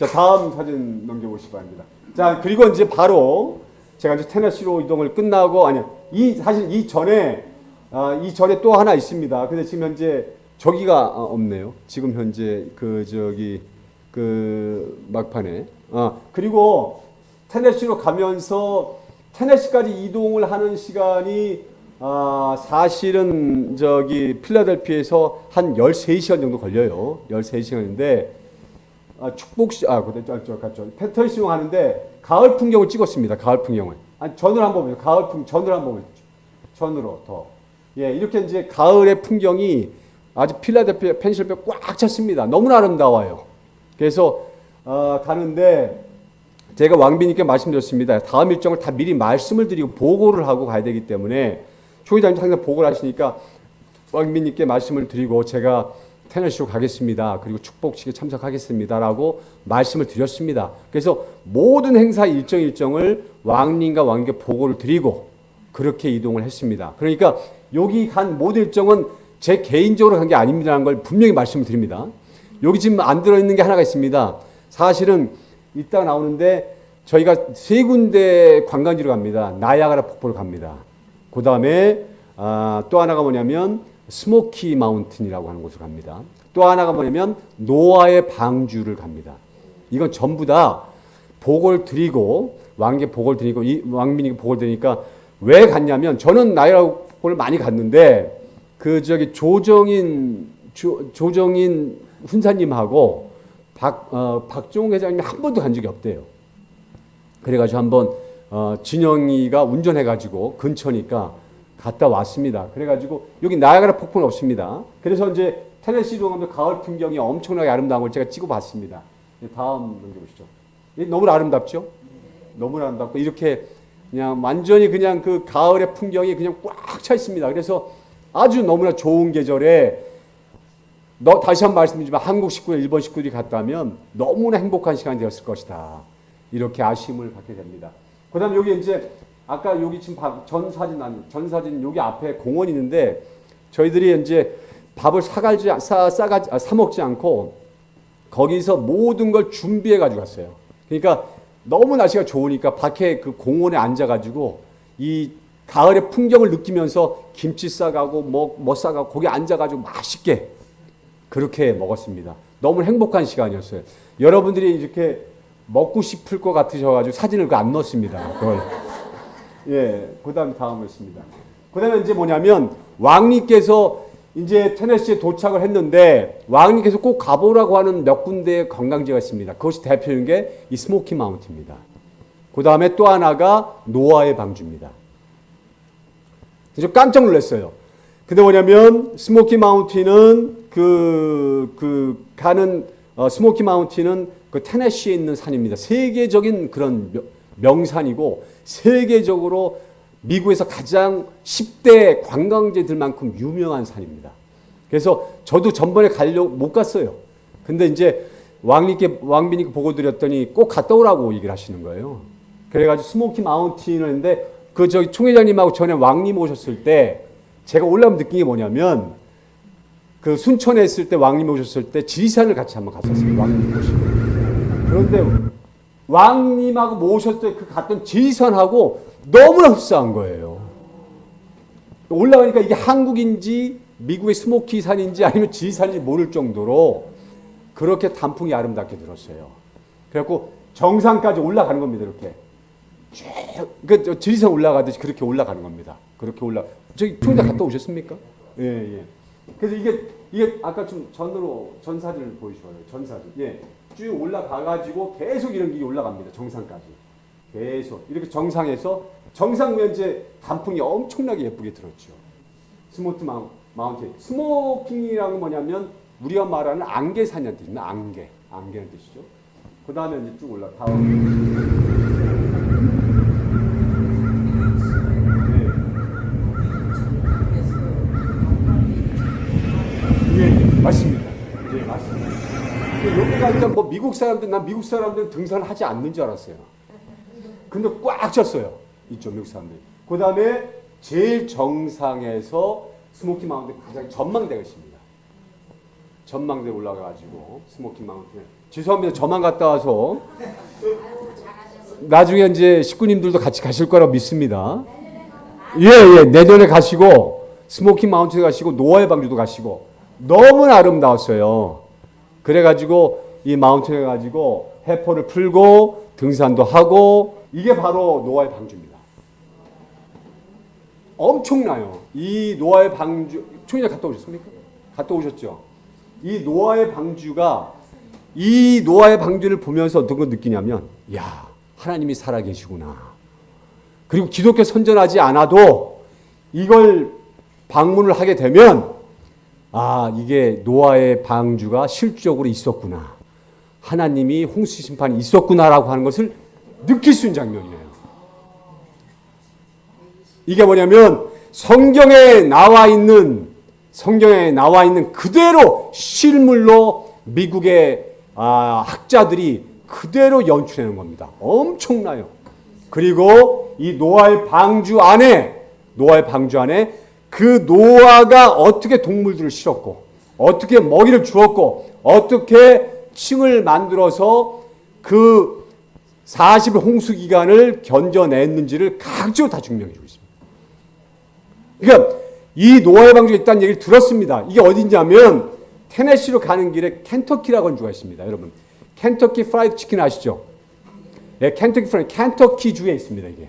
자 다음 사진 넘겨보시기 바랍니다. 자 그리고 이제 바로 제가 이제 테네시로 이동을 끝나고 아니 이 사실 이 전에 아, 이 전에 또 하나 있습니다. 근데 지금 현재 저기가 아, 없네요. 지금 현재 그 저기 그 막판에 아 그리고 테네시로 가면서 테네시까지 이동을 하는 시간이 아, 사실은 저기 필라델피아에서 한 13시간 정도 걸려요. 13시간인데 아, 축복 시 아 그때 저, 저 갔죠. 패터싱 하는데 가을 풍경을 찍었습니다. 가을 풍경을. 아니 전을 한번 보세요. 가을 풍 전을 한번 보세요. 전으로 더. 예, 이렇게 이제 가을의 풍경이 아주 필라델피아 펜실베 꽉 찼습니다. 너무나 아름다워요. 그래서 어, 가는데 제가 왕비님께 말씀드렸습니다. 다음 일정을 다 미리 말씀을 드리고 보고를 하고 가야 되기 때문에 초기장님 항상 보고를 하시니까 왕비님께 말씀을 드리고 제가 테너시로 가겠습니다. 그리고 축복식에 참석하겠습니다라고 말씀을 드렸습니다. 그래서 모든 행사 일정 일정을 왕님과 왕께 보고를 드리고 그렇게 이동을 했습니다. 그러니까 여기 간 모든 일정은 제 개인적으로 간 게 아닙니다라는 걸 분명히 말씀을 드립니다. 여기 지금 안 들어있는 게 하나가 있습니다. 사실은 이따 나오는데 저희가 세 군데 관광지로 갑니다. 나이아가라 폭포를 갑니다. 그 다음에 아, 또 하나가 뭐냐면 스모키 마운틴이라고 하는 곳을 갑니다. 또 하나가 뭐냐면 노아의 방주를 갑니다. 이건 전부 다 복을 드리고 왕께 복을 드리고 이 왕민이 복을 드리니까 왜 갔냐면 저는 나이라고를 많이 갔는데 그 저기 조정인 조, 조정인 훈사님하고 박 어, 박종 회장님이 한 번도 간 적이 없대요. 그래가지고 한번 어, 진영이가 운전해가지고 근처니까 갔다 왔습니다. 그래가지고 여기 나야가라 폭포는 없습니다. 그래서 이제 테네시로 가면 가을 풍경이 엄청나게 아름다운 걸 제가 찍어봤습니다. 다음 넘겨보시죠. 너무 아름답죠? 너무 아름답고 이렇게 그냥 완전히 그냥 그 가을의 풍경이 그냥 꽉 차 있습니다. 그래서 아주 너무나 좋은 계절에 너 다시 한 번 말씀드리지만 한국 식구들 일본 식구들이 갔다면 너무나 행복한 시간이 되었을 것이다. 이렇게 아쉬움을 갖게 됩니다. 그 다음 여기 이제 아까 여기 지금 전 사진 아니 전 사진 여기 앞에 공원이 있는데 저희들이 이제 밥을 사가지 싸 싸가 아, 사 먹지 않고 거기서 모든 걸 준비해 가지고 갔어요. 그러니까 너무 날씨가 좋으니까 밖에 그 공원에 앉아 가지고 이 가을의 풍경을 느끼면서 김치 싸가고 뭐, 뭐 싸가고 거기 앉아 가지고 맛있게 그렇게 먹었습니다. 너무 행복한 시간이었어요. 여러분들이 이렇게 먹고 싶을 것 같으셔가지고 사진을 그안 넣었습니다. 그걸. 예, 그 다음 다음을 씁니다. 그 다음에 이제 뭐냐면 왕님께서 이제 테네시에 도착을 했는데 왕님께서 꼭 가보라고 하는 몇 군데의 관광지가 있습니다. 그것이 대표적인 게 이 스모키 마운틴입니다. 그 다음에 또 하나가 노아의 방주입니다. 그래서 깜짝 놀랐어요. 근데 뭐냐면 스모키 마운틴은 그, 그 가는 어, 스모키 마운틴은 그 테네시에 있는 산입니다. 세계적인 그런 명- 명산이고 세계적으로 미국에서 가장 10대 관광지들만큼 유명한 산입니다. 그래서 저도 전번에 가려고 못 갔어요. 근데 이제 왕님께 왕비님께 보고 드렸더니 꼭 갔다 오라고 얘기를 하시는 거예요. 그래가지고 스모키 마운틴을 했는데 그 저기 총회장님하고 전에 왕님 오셨을 때 제가 올라면 느낀 게 뭐냐면 그 순천에 있을 때 왕님 오셨을 때 지리산을 같이 한번 갔었어요. 왕님 모시고. 그런데 왕님하고 모셨을 때그 갔던 지리산하고 너무나 흡사한 거예요. 올라가니까 이게 한국인지 미국의 스모키 산인지 아니면 지리산인지 모를 정도로 그렇게 단풍이 아름답게 들었어요. 그래갖고 정상까지 올라가는 겁니다. 이렇게. 쭉, 그 지리산 올라가듯이 그렇게 올라가는 겁니다. 그렇게 올라. 저기 총장 갔다 오셨습니까? 예, 예. 그래서 이게 이게 아까 좀 전으로 전 사진을 보여주셔요. 전 사진. 예. 쭉 올라가 가지고 계속 이런 게 올라갑니다. 정상까지. 계속 이렇게 정상에서 정상 면제 단풍이 엄청나게 예쁘게 들었죠. 스모키 마운, 마운틴. smoky라는 건 뭐냐면 우리가 말하는 안개산이라는 뜻입니다. 안개. 안개라는 뜻이죠. 그 다음에 이제 쭉 올라 다음. 예, 예, 맞습니다. 예, 맞습니다. 근데 여기 가니까 뭐 미국 사람들, 난 미국 사람들은 등산을 하지 않는 줄 알았어요. 근데 꽉 찼어요. 이쪽 미국 사람들이. 그 다음에 제일 정상에서 스모키 마운틴 가장 전망대가 있습니다. 전망대 올라가가지고 스모키 마운틴. 죄송합니다. 저만 갔다 와서 나중에 이제 식구님들도 같이 가실 거라고 믿습니다. 예, 예. 내년에 가시고 스모키 마운틴 가시고 노아의 방주도 가시고 너무나 아름다웠어요. 그래가지고 이 mountain에 가지고 회포를 풀고 등산도 하고 이게 바로 노아의 방주입니다. 엄청나요. 이 노아의 방주 총장 갔다 오셨습니까? 갔다 오셨죠. 이 노아의 방주가 이 노아의 방주를 보면서 어떤 걸 느끼냐면 야 하나님이 살아계시구나. 그리고 기독교 선전하지 않아도 이걸 방문을 하게 되면 아 이게 노아의 방주가 실적으로 있었구나. 하나님이 홍수 심판이 있었구나라고 하는 것을 느낄 수 있는 장면이에요. 이게 뭐냐면 성경에 나와 있는 성경에 나와 있는 그대로 실물로 미국의 아, 학자들이 그대로 연출하는 겁니다. 엄청나요. 그리고 이 노아의 방주 안에 노아의 방주 안에 그 노아가 어떻게 동물들을 실었고 어떻게 먹이를 주었고 어떻게 층을 만들어서 그 40일 홍수 기간을 견뎌냈는지를 각적으로 다 증명해 주고 있습니다. 그러니까 이 노아의 방주가 있다는 얘기를 들었습니다. 이게 어딘지하면 테네시로 가는 길에 켄터키라고 하는 주가 있습니다. 여러분 켄터키 프라이드 치킨 아시죠? 네, 켄터키 프라이드 켄터키 주에 있습니다. 이게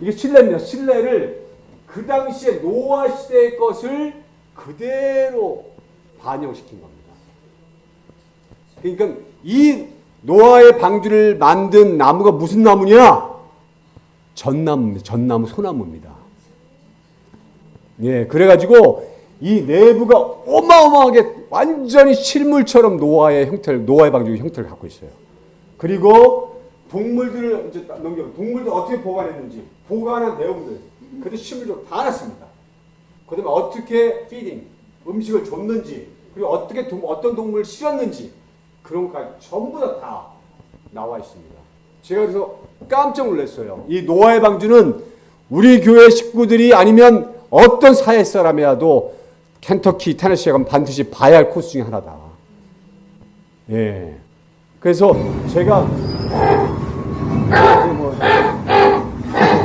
이게 실내입니다. 실내를 그 당시에 노아 시대의 것을 그대로 반영시킨 겁니다. 그러니까 이 노아의 방주를 만든 나무가 무슨 나무냐? 전나무입니다. 전나무 소나무입니다. 예, 그래가지고 이 내부가 어마어마하게 완전히 실물처럼 노아의 형태를, 노아의 방주의 형태를 갖고 있어요. 그리고 동물들을 이제 딱 넘겨, 동물들 어떻게 보관했는지, 보관한 내용들, 그들 실물적으로 다 놨습니다. 그 다음에 어떻게 feeding, 음식을 줬는지, 그리고 어떻게 동, 어떤 동물을 실었는지, 그런 것까지 전부 다, 다 나와 있습니다. 제가 그래서 깜짝 놀랐어요. 이 노아의 방주는 우리 교회 식구들이 아니면 어떤 사회 사람이라도 켄터키, 테네시에 가면 반드시 봐야 할 코스 중에 하나다. 예. 그래서 제가 뭐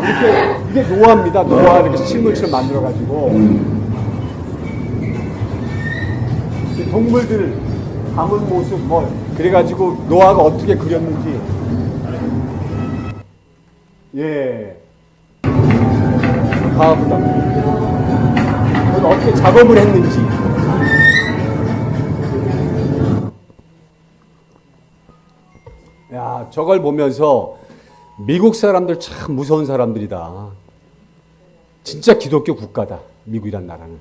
이렇게 이게 노아입니다. 노아 이렇게 실물처럼 만들어 가지고 동물들 담은 모습 뭐 그래가지고 노아가 어떻게 그렸는지 예. 다음다. 어떻게 작업을 했는지. 야, 저걸 보면서 미국 사람들 참 무서운 사람들이다. 진짜 기독교 국가다. 미국이란 나라는.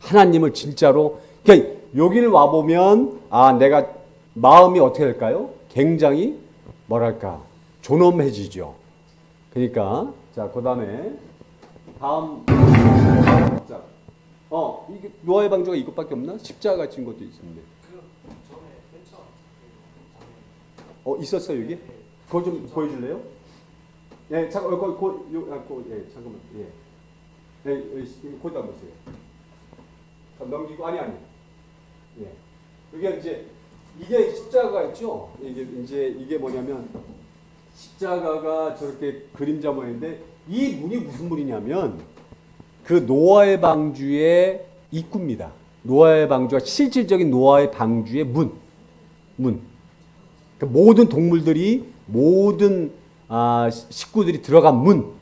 하나님을 진짜로 그러니까 여기를 와 보면 아, 내가 마음이 어떻게 될까요? 굉장히 뭐랄까? 존엄해지죠. 그러니까 자, 그 다음에 다음 자. 어, 이게 노아의 방주가 이것밖에 없나? 십자가 같은 것도 있습니다. 어 있었어요 여기? 그거 좀 보여줄래요? 예, 잠깐, 어, 거, 거, 요, 아, 거, 예, 잠깐만, 예, 예, 예, 거기다 보세요. 자, 넘기고 아니 아니, 예, 여기 이제 이게 십자가 있죠? 이게 이제 이게 뭐냐면 십자가가 저렇게 그림자 모양인데 이 문이 무슨 문이냐면 그 노아의 방주의 입구입니다. 노아의 방주가 실질적인 노아의 방주의 문, 문. 그 모든 동물들이 모든 아, 식구들이 들어간 문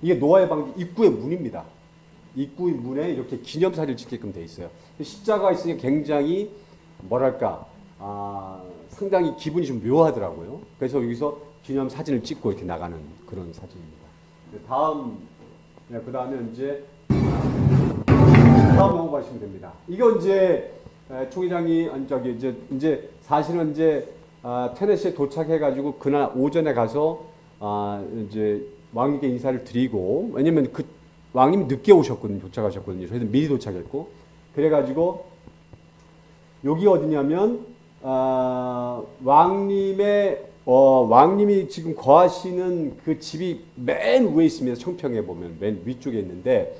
이게 노아의 방주 입구의 문입니다. 입구의 문에 이렇게 기념사진을 찍게끔 돼 있어요. 십자가 있으니 굉장히 뭐랄까 아, 상당히 기분이 좀 묘하더라고요. 그래서 여기서 기념 사진을 찍고 이렇게 나가는 그런 사진입니다. 네, 다음 네, 그 다음에 이제 다음 넘어가시면 됩니다. 이거 이제 에, 총회장이 아니 저기 이제 이제 사실은 이제 아, 테네시에 도착해가지고 그날 오전에 가서 아, 이제 왕님께 인사를 드리고 왜냐면 그 왕님이 늦게 오셨거든요. 도착하셨거든요. 저희는 미리 도착했고 그래가지고 여기 어디냐면 아, 왕님의 어, 왕님이 지금 거하시는 그 집이 맨 위에 있습니다. 청평에 보면 맨 위쪽에 있는데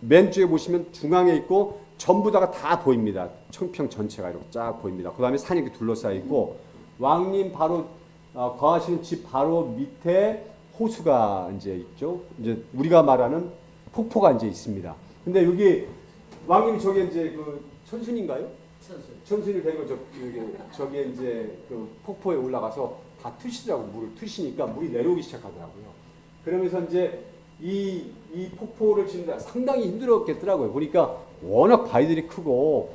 맨 쪽에 보시면 중앙에 있고 전부 다가 다 보입니다. 청평 전체가 이렇게 쫙 보입니다. 그 다음에 산이 이렇게 둘러싸여 있고 왕님 바로 어, 거하시는 집 바로 밑에 호수가 이제 있죠. 이제 우리가 말하는 폭포가 이제 있습니다. 근데 여기 왕님이 저기 이제 그 천순인가요? 천순이 되고 저 저기 이제 그 폭포에 올라가서 다 트시더라고 물을 트시니까 물이 내려오기 시작하더라고요. 그러면서 이제 이, 이 폭포를 치는데 상당히 힘들었겠더라고요. 보니까 워낙 바위들이 크고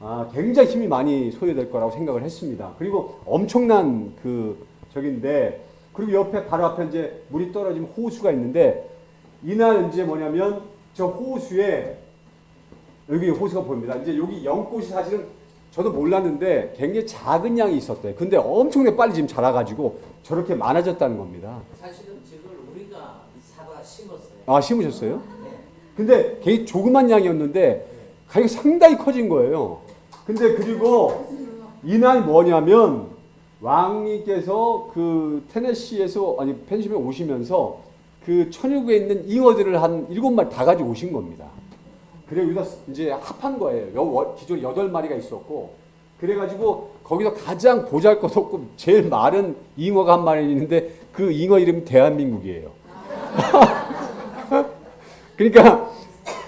아, 굉장히 힘이 많이 소요될 거라고 생각을 했습니다. 그리고 엄청난 그 저긴데 그리고 옆에 바로 앞에 이제 물이 떨어지면 호수가 있는데 이날 이제 뭐냐면 저 호수에 여기 호수가 보입니다. 이제 여기 연꽃이 사실은 저도 몰랐는데 굉장히 작은 양이 있었대요. 근데 엄청나게 빨리 지금 자라가지고 저렇게 많아졌다는 겁니다. 사실은 저걸 우리가 사과 심었어요. 아 심으셨어요? 네. 근데 굉장히 조그만 양이었는데 가격이 상당히 커진 거예요. 근데 그리고 이날 뭐냐면 왕님께서 그 테네시에서 아니 펜실베 오시면서 그 천유구에 있는 잉어들을 한 일곱 마리 다 가지고 오신 겁니다. 그래 여기다 이제 합한 거예요. 기존 여덟 마리가 있었고 그래가지고 거기서 가장 보잘것없고 제일 마른 잉어가 한 마리 있는데 그 잉어 이름이 대한민국이에요. 그러니까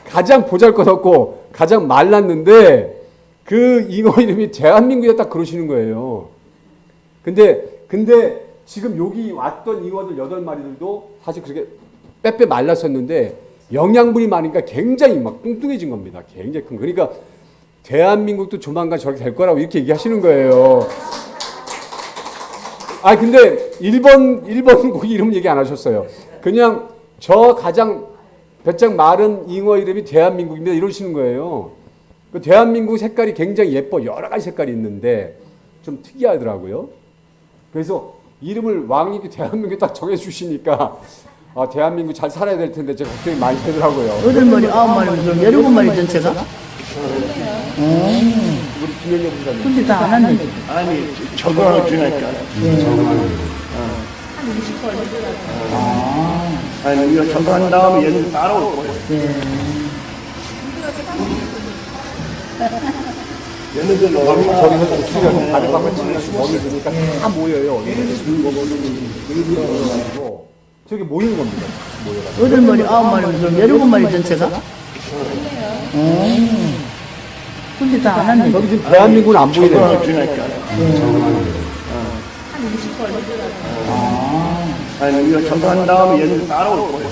가장 보잘것없고 가장 말랐는데 그 잉어 이름이 대한민국이었다 그러시는 거예요. 근데 근데 지금 여기 왔던 잉어들 여덟 마리들도 사실 그렇게 빼빼 말랐었는데 영양분이 많으니까 굉장히 막 뚱뚱해진 겁니다. 굉장히 큰. 거. 그러니까 대한민국도 조만간 저렇게 될 거라고 이렇게 얘기하시는 거예요. 아 근데 일본 일본 고기 이름 얘기 안 하셨어요. 그냥 저 가장 배짱 마른 잉어 이름이 대한민국입니다 이러시는 거예요. 그 대한민국 색깔이 굉장히 예뻐 여러 가지 색깔이 있는데 좀 특이하더라고요. 그래서 이름을 왕님이 대한민국 딱 정해주시니까 아 대한민국 잘 살아야 될 텐데 제가 걱정이 많이 되더라고요. 여덟 마리, 아홉 마리, 그럼 열일곱 마리 전체가? 부사님. 근데 다안 왔네. 아니 적응을 주니까 아니 이거 적응한 다음에 얘는 따라올 거예요 얘네 들 얼마나 저기서 좀 수련 다른 방을 치면서 머리 드니까 다 모여요. 그래가지고 저기 모이는 겁니다. 모여가지고. 여덟 마리, 아홉 마리, 열일곱 마리 전체가? 근데 다안 왔네. 저기 지금 대한민국은 안. 적응을 주니까 아니 이거 적응한 다음에 얘는 따라올 거예요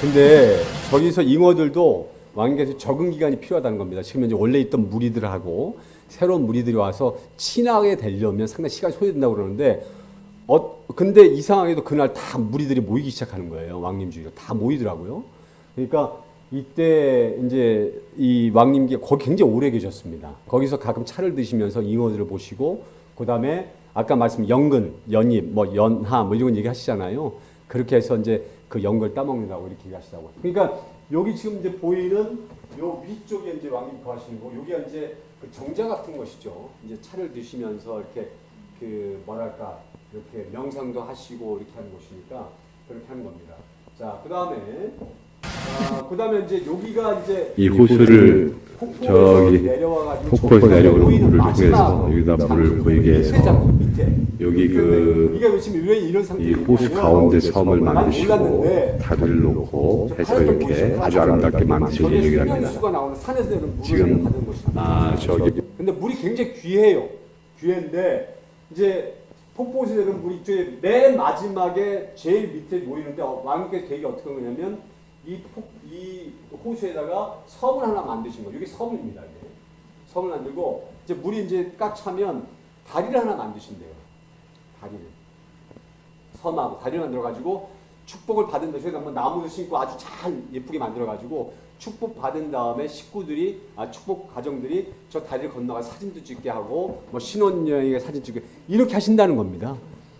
근데 저기서 잉어들도 왕에게서 적응 기간이 필요하다는 겁니다. 지금 이제 원래 있던 무리들하고 새로운 무리들이 와서 친하게 되려면 상당히 시간이 소요된다고 그러는데 어 근데 이상하게도 그날 다 무리들이 모이기 시작하는 거예요. 왕님주의로 다 모이더라고요. 그러니까 이때 이제 이 왕님께 거기 굉장히 오래 계셨습니다. 거기서 가끔 차를 드시면서 잉어들을 보시고 그다음에 아까 말씀 연근, 연잎, 뭐 연하 뭐 이런 얘기 하시잖아요. 그렇게 해서 이제 그 연걸 따먹는다고 이렇게 얘기하시다고. 그러니까 여기 지금 이제 보이는 요 위쪽에 이제 왕님 거하시는 거, 여기가 이제 그 정자 같은 것이죠. 이제 차를 드시면서 이렇게 그 뭐랄까 이렇게 명상도 하시고 이렇게 하는 곳이니까 그렇게 하는 겁니다. 자, 그 다음에 아, 그 다음에 이제 여기가 이제 이 호수를 저기 폭포에서 내려오는 물을 통해서 여기다 물을 보이게 해서. 여기 근데 그 이게 지금 왜 이런 이 상태냐면 호수 가운데 섬을 난 만드시고 다리를 놓고 해서 이렇게 아주 아름답게 만드신 물을 지금 아 저기 근데 물이 굉장히 귀해요. 귀한데 이제 폭포에서 내는 물이 이쪽에 맨 마지막에 제일 밑에 모이는데 어, 왕께 되게 어떻게 한 거냐면 이, 폭, 이 호수에다가 섬을 하나 만드신 거예요. 이게 섬입니다. 이게. 섬을 만들고 이제 물이 이제 꽉 차면 다리를 하나 만드신대요. 다리를. 섬하고 다리를 만들어 가지고 축복을 받은 다음에 저희가 뭐 나무도 심고 아주 잘 예쁘게 만들어 가지고 축복 받은 다음에 식구들이 아 축복 가정들이 저 다리를 건너가 사진도 찍게 하고 뭐 신혼여행에 사진 찍게 이렇게 하신다는 겁니다.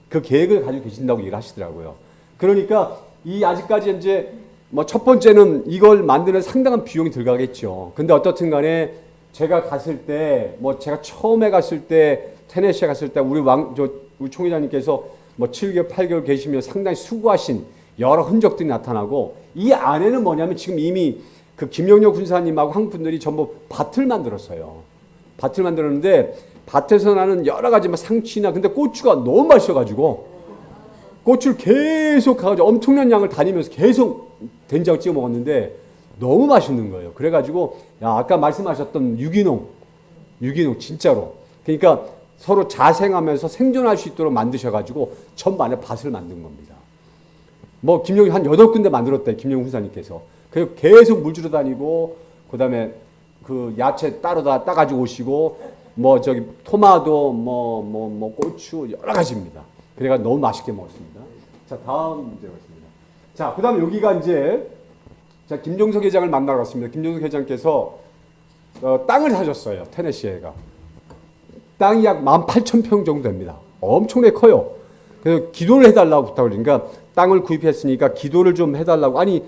그 계획을 가지고 계신다고 얘기를 하시더라고요. 그러니까 이 아직까지 이제 뭐 첫 번째는 이걸 만드는 상당한 비용이 들어가겠죠. 근데 어떻든 간에 제가 갔을 때 뭐 제가 처음에 갔을 때 테네시에 갔을 때 우리 왕 저 우리 총회장님께서 뭐 7개월 8개월 계시면 상당히 수고하신 여러 흔적들이 나타나고 이 안에는 뭐냐면 지금 이미 그 김영렬 군사님하고 한국 분들이 전부 밭을 만들었어요. 밭을 만들었는데 밭에서 나는 여러 가지 막 상추나 근데 고추가 너무 맛있어가지고 고추를 계속 가가지고 엄청난 양을 다니면서 계속 된장 찍어 먹었는데 너무 맛있는 거예요. 그래가지고 야 아까 말씀하셨던 유기농, 유기농 진짜로. 그러니까 서로 자생하면서 생존할 수 있도록 만드셔가지고 전반에 밭을 만든 겁니다. 뭐 김영희 한 여덟 군데 만들었대 김영희 후사님께서. 그리고 계속 물 주러 다니고 그 다음에 그 야채 따로 다 따가지고 오시고 뭐 저기 토마토 뭐뭐뭐 고추 여러 가지입니다. 그래가 너무 맛있게 먹었습니다. 자 다음 문제 보겠습니다. 자 그 다음에 여기가 이제 자 김종석 회장을 만나러 갔습니다. 김종석 회장께서 어, 땅을 사셨어요 테네시에가. 땅이 약 18,000평 정도 됩니다. 엄청나게 커요. 그래서 기도를 해달라고 부탁을 그러니까 땅을 구입했으니까 기도를 좀 해달라고 아니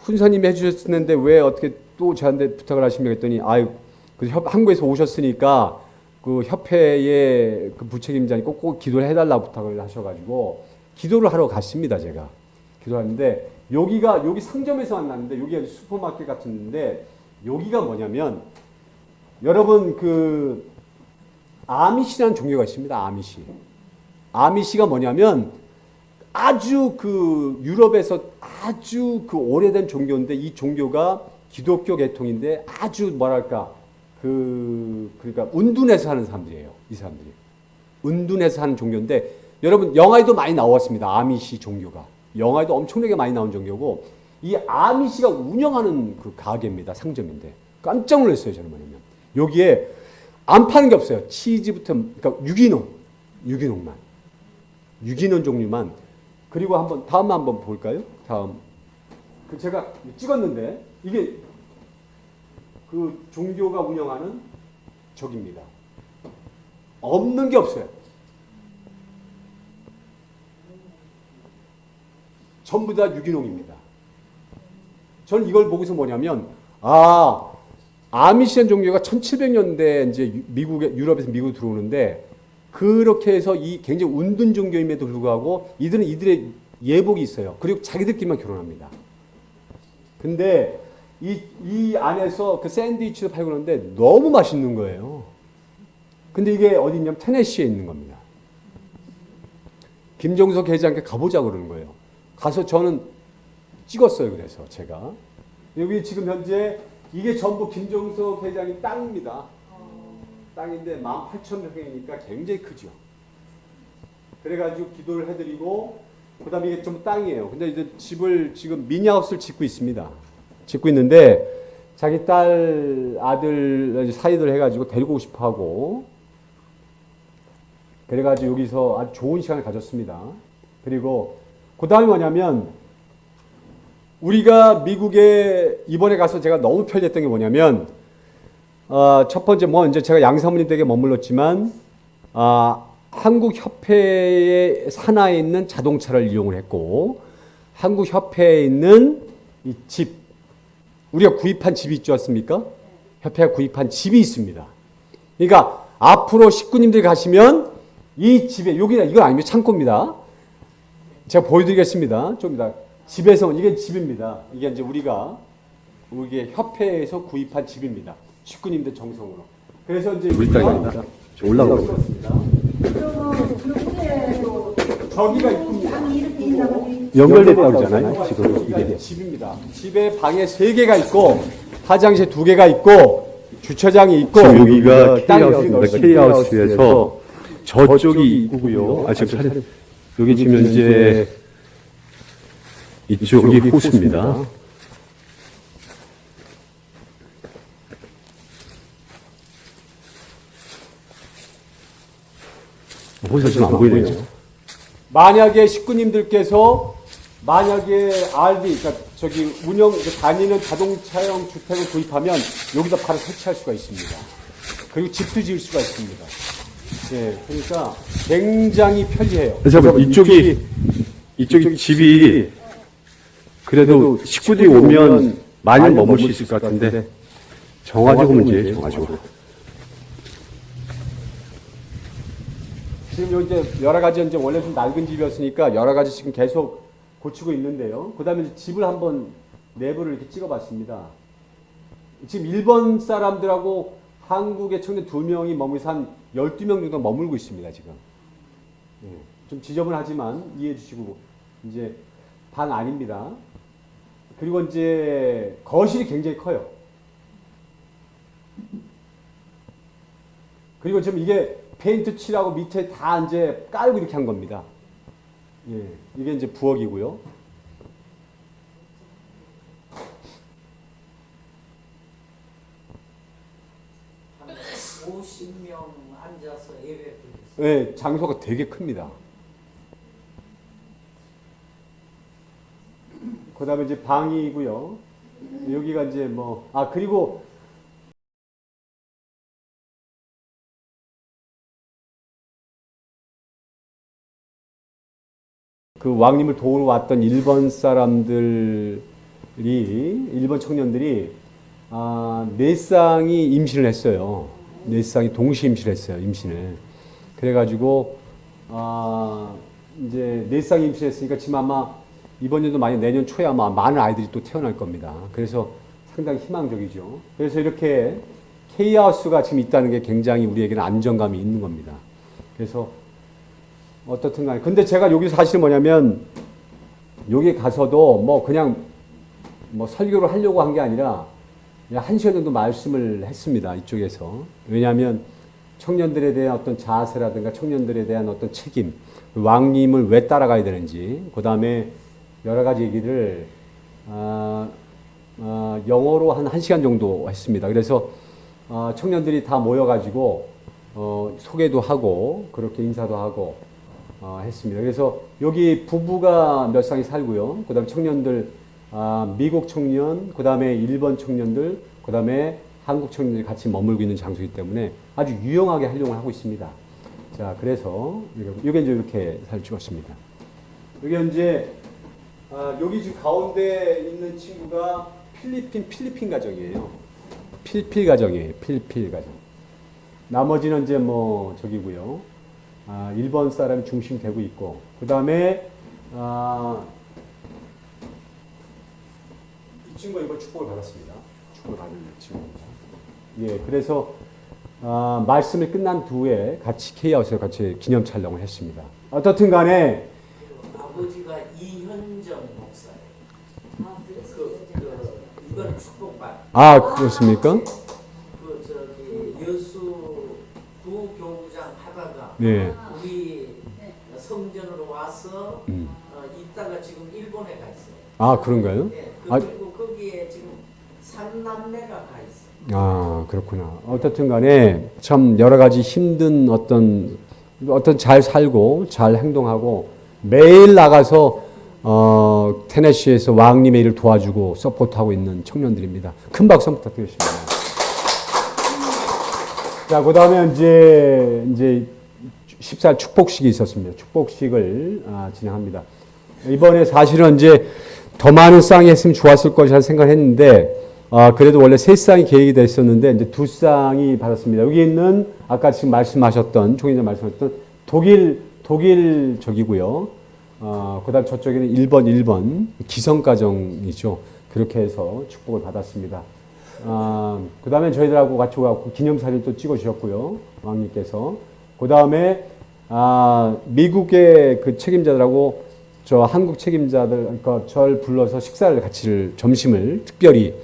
훈사님이 해주셨는데 왜 어떻게 또 저한테 부탁을 하시며 했더니 아유 그 협, 한국에서 오셨으니까 그 협회의 그 부책임자니 꼭, 꼭 기도를 해달라고 부탁을 하셔가지고 기도를 하러 갔습니다 제가 기도하는데 여기가 여기 상점에서 만났는데 여기가 슈퍼마켓 같은데 여기가 뭐냐면 여러분 그 아미시라는 종교가 있습니다. 아미시. 아미시가 뭐냐면 아주 그 유럽에서 아주 그 오래된 종교인데 이 종교가 기독교 계통인데 아주 뭐랄까 그 그러니까 운둔해서 하는 사람들이에요. 이 사람들이 운둔해서 하는 종교인데 여러분 영화에도 많이 나왔습니다. 아미시 종교가 영화에도 엄청나게 많이 나온 종교고 이 아미시가 운영하는 그 가게입니다. 상점인데 깜짝 놀랐어요. 저는 뭐냐면 여기에 안 파는 게 없어요. 치즈부터 그러니까 유기농, 유기농만, 유기농 종류만. 그리고 한번 다음 한번 볼까요? 다음 그 제가 찍었는데 이게 그 종교가 운영하는 적입니다. 없는 게 없어요. 전부 다 유기농입니다. 저는 이걸 보고서 뭐냐면 아 아미시안 종교가 1700년대 이제 유- 미국에 유럽에서 미국 들어오는데 그렇게 해서 이 굉장히 운둔 종교임에도 불구하고 이들은 이들의 예복이 있어요. 그리고 자기들끼리만 결혼합니다. 근데 이, 이 안에서 그 샌드위치도 팔고 그러는데 너무 맛있는 거예요. 근데 이게 어디 있냐면 테네시에 있는 겁니다. 김종석 회장께 가보자고 그러는 거예요. 가서 저는 찍었어요. 그래서 제가 여기 지금 현재 이게 전부 김종석 회장의 땅입니다. 땅인데 18,000평이니까 굉장히 크죠. 그래가지고 기도를 해드리고 그 다음에 이게 좀 땅이에요. 근데 이제 집을 지금 미니하우스를 짓고 있습니다. 짓고 있는데 자기 딸 아들 사이들 해가지고 데리고 오고 싶어 하고 그래가지고 여기서 아주 좋은 시간을 가졌습니다. 그리고 그 다음에 뭐냐면 우리가 미국에 이번에 가서 제가 너무 편리했던 게 뭐냐면 어, 첫 번째 뭐 이제 제가 양사모님 댁에 머물렀지만 아, 한국 협회의 산하에 있는 자동차를 이용을 했고 한국 협회에 있는 이 집 우리가 구입한 집이 있지 않습니까? 협회가 구입한 집이 있습니다. 그러니까 앞으로 식구님들 가시면 이 집에 여기 이건 아니면 창고입니다. 제가 보여드리겠습니다. 좀 이따 집에서 이게 집입니다. 이게 이제 우리가 우리 협회에서 구입한 집입니다. 식구님들 정성으로. 그래서 이제 우리 딸이 아니다. 저 올라가고 있어요. 저기가 입구입니다. 연결됐다고 그러잖아요. 지금 이게. 집입니다. 집에 방에 세 개가 있고 화장실 두 개가 있고 주차장이 있고 여기가 K하우스입니다. K하우스에서 저쪽이 입구고요. 아, 지금 사진, 여기 지금 현재 이쪽이 호수입니다. 호수 지금 안 보이네요. 만약에 식구님들께서 만약에 RV 그러니까 저기 운영 다니는 자동차용 주택을 구입하면 여기다 바로 설치할 수가 있습니다. 그리고 집도 지을 수가 있습니다. 예, 그러니까 굉장히 편리해요. 그래서 이쪽이 이쪽이 집이 그래도 식구들이 오면 많이 머물 수 있을 것 같은데 정화지구 문제예요. 정화지구. 지금 요 이제 여러 가지 이제 원래 좀 낡은 집이었으니까 여러 가지 지금 계속 고치고 있는데요. 그 다음에 이제 집을 한번 내부를 이렇게 찍어봤습니다. 지금 일본 사람들하고 한국의 청년 두 명이 머물서 한 12명 정도 머물고 있습니다, 지금. 예, 좀 지저분하지만 이해해 주시고, 이제 방 아닙니다. 그리고 이제 거실이 굉장히 커요. 그리고 지금 이게 페인트 칠하고 밑에 다 이제 깔고 이렇게 한 겁니다. 예, 이게 이제 부엌이고요. 한 50명 앉아서 예배 드렸어요. 예, 장소가 되게 큽니다. 그 다음에 이제 방이고요. 여기가 이제 뭐, 아, 그리고 그 왕님을 도우러 왔던 일본 사람들이, 일본 청년들이, 아, 네 쌍이 임신을 했어요. 네 쌍이 동시 임신을 했어요, 임신을. 그래가지고, 아, 이제 네 쌍이 임신했으니까 지금 아마 이번 연도 많이 내년 초에 아마 많은 아이들이 또 태어날 겁니다. 그래서 상당히 희망적이죠. 그래서 이렇게 K하우스가 지금 있다는 게 굉장히 우리에게는 안정감이 있는 겁니다. 그래서 어떻든 간에. 근데 제가 여기서 사실은 뭐냐면, 여기 가서도 뭐 그냥 뭐 설교를 하려고 한 게 아니라 한 시간 정도 말씀을 했습니다. 이쪽에서. 왜냐하면 청년들에 대한 어떤 자세라든가 청년들에 대한 어떤 책임, 왕님을 왜 따라가야 되는지, 그 다음에 여러 가지 얘기를, 아, 아, 영어로 한 1시간 정도 했습니다. 그래서 아, 청년들이 다 모여가지고 어, 소개도 하고 그렇게 인사도 하고 어, 했습니다. 그래서 여기 부부가 몇 쌍이 살고요. 그 다음에 청년들, 아, 미국 청년, 그 다음에 일본 청년들, 그 다음에 한국 청년들이 같이 머물고 있는 장소이기 때문에 아주 유용하게 활용을 하고 있습니다. 자, 그래서 이게 이제 이렇게 잘 찍었습니다. 여기 이제 아, 여기 지금 가운데 있는 친구가 필리핀 필리핀 가정이에요. 필필 가정이에요. 필필 가정. 나머지는 이제 뭐 저기고요. 아, 일본 사람이 중심 되고 있고 그 다음에 아, 이 친구가 이번 축복을 받았습니다. 축복을 받은 친구입니다. 예, 그래서 아, 말씀이 끝난 후에 같이 K하우스에 같이 기념 촬영을 했습니다. 어떻든 간에 아버지가 이현정 목사예요. 그, 그, 이건 축복받. 아 그렇습니까? 그 저기 여수 구교구장 하다가 네. 우리 성전으로 와서 음. 어, 아 그런가요? 예, 아, 그리고 거기에 지금 삼남매가 가 있어요. 아 그렇구나. 어떻든 간에 참 여러 가지 힘든 어떤 어떤 잘 살고 잘 행동하고 매일 나가서 어, 테네시에서 왕님의 일을 도와주고 서포트하고 있는 청년들입니다. 큰 박수 부탁드리겠습니다. 자, 그 다음에 이제, 이제 14일 축복식이 있었습니다. 축복식을 아, 진행합니다. 이번에 사실은 이제 더 많은 쌍이 했으면 좋았을 것이라는 생각을 했는데, 아, 그래도 원래 세 쌍이 계획이 됐었는데, 이제 두 쌍이 받았습니다. 여기 있는, 아까 지금 말씀하셨던, 총회장 말씀하셨던 독일, 독일 적이고요. 어, 그 다음 저쪽에는 1번, 1번 기성가정이죠. 그렇게 해서 축복을 받았습니다. 아, 그 다음에 저희들하고 같이 와서 기념사진 또 찍어주셨고요. 왕님께서. 그 다음에, 아, 미국의 그 책임자들하고 저 한국 책임자들, 그러니까 절 불러서 식사를 같이, 점심을 특별히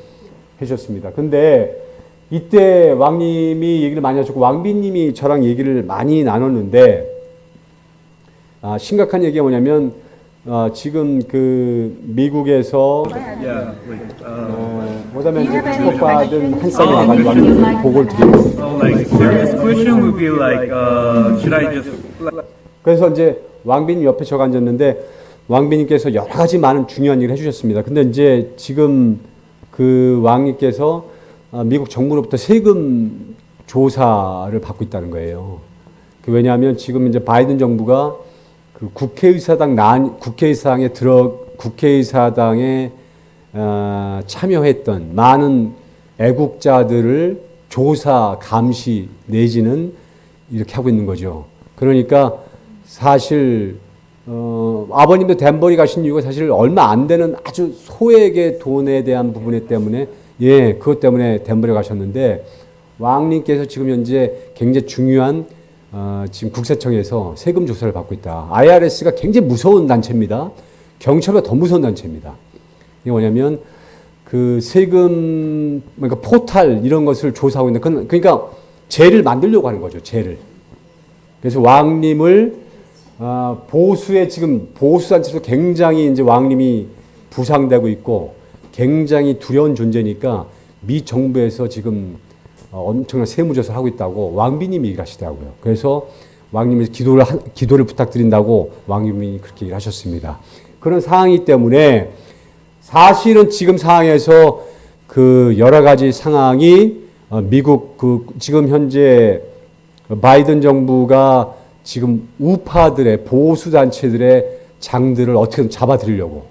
해주셨습니다. 근데 이때 왕님이 얘기를 많이 하셨고, 왕비님이 저랑 얘기를 많이 나눴는데, 아, 심각한 얘기가 뭐냐면, 아, 지금 그 미국에서 어, 그다음에 이제 축복받은 한 쌍이 와가지고 보고를 드리고 like, uh, 그래서 이제 왕비님 옆에 저가 앉았는데 왕비님께서 여러 가지 많은 중요한 일을 해주셨습니다. 근데 이제 지금 그 왕님께서 아, 미국 정부로부터 세금 조사를 받고 있다는 거예요. 그 왜냐하면 지금 이제 바이든 정부가 그 국회의사당 난 국회의사당에 들어 국회의사당에 어, 참여했던 많은 애국자들을 조사 감시 내지는 이렇게 하고 있는 거죠. 그러니까 사실 어, 아버님도 덴버리 가신 이유가 사실 얼마 안 되는 아주 소액의 돈에 대한 부분에 때문에 예 그것 때문에 덴버리 가셨는데 왕님께서 지금 현재 굉장히 중요한 어, 지금 국세청에서 세금 조사를 받고 있다. IRS가 굉장히 무서운 단체입니다. 경찰보다 더 무서운 단체입니다. 이게 뭐냐면 그 세금 그러니까 포탈 이런 것을 조사하고 있는 그건 그러니까 죄를 만들려고 하는 거죠. 죄를. 그래서 왕님을 아, 보수의 지금 보수 단체에서 굉장히 이제 왕님이 부상되고 있고 굉장히 두려운 존재니까 미 정부에서 지금 어, 엄청난 세무조사를 하고 있다고 왕비님이 얘기하시더라고요. 그래서 왕님이 기도를 한- 기도를 부탁드린다고 왕님이 그렇게 얘기를 하셨습니다. 그런 상황이기 때문에 사실은 지금 상황에서 그 여러 가지 상황이 어, 미국 그 지금 현재 바이든 정부가 지금 우파들의 보수 단체들의 장들을 어떻게든 잡아들이려고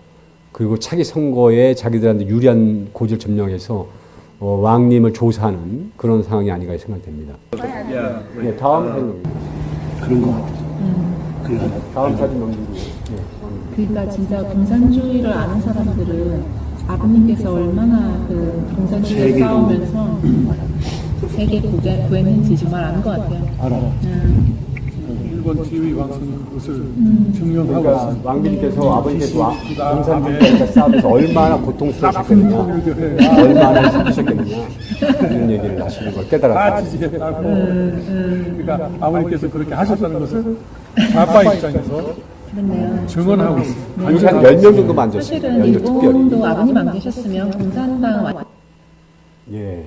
그리고 차기 선거에 자기들한테 유리한 고지를 점령해서 어, 왕님을 조사하는 그런 상황이 아닌가 생각됩니다. yeah, 네, 다음 사진. 그런 거 같아요. 다음 사진 넘기고. 네. 그러니까 진짜 공산주의를 아는 사람들은 아버님께서 얼마나 그 공산주의에 세계로. 싸우면서 세계 구했는지 정말 아는 것 같아요. 알아. 일본 TV 방송 그것을 증명하고 그러니까 있습니다. 왕비님께서 아버님께서 와- 공산주의자 싸움에서 얼마나 고통스러우셨겠느냐, 얼마나 힘드셨겠느냐 이런 얘기를 하시는 걸 깨달았다. 다 지지했다고. 그러니까 아버님께서 그렇게 하셨다는 것을 좌파 입장에서 그렇네요. 증언하고 있습니다. 여기 한 10명 정도만 앉았습니다. 사실은 특별히. 일본도 아버님 안 계셨으면 공산당 완- 예.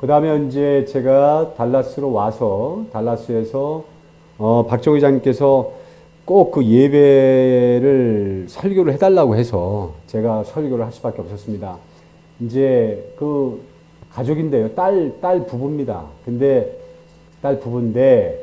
그 다음에 이제 제가 달라스로 와서, 달라스에서, 어, 박정 의장님께서 꼭 그 예배를 설교를 해달라고 해서 제가 설교를 할 수밖에 없었습니다. 이제 그 가족인데요. 딸, 딸 부부입니다. 근데 딸 부부인데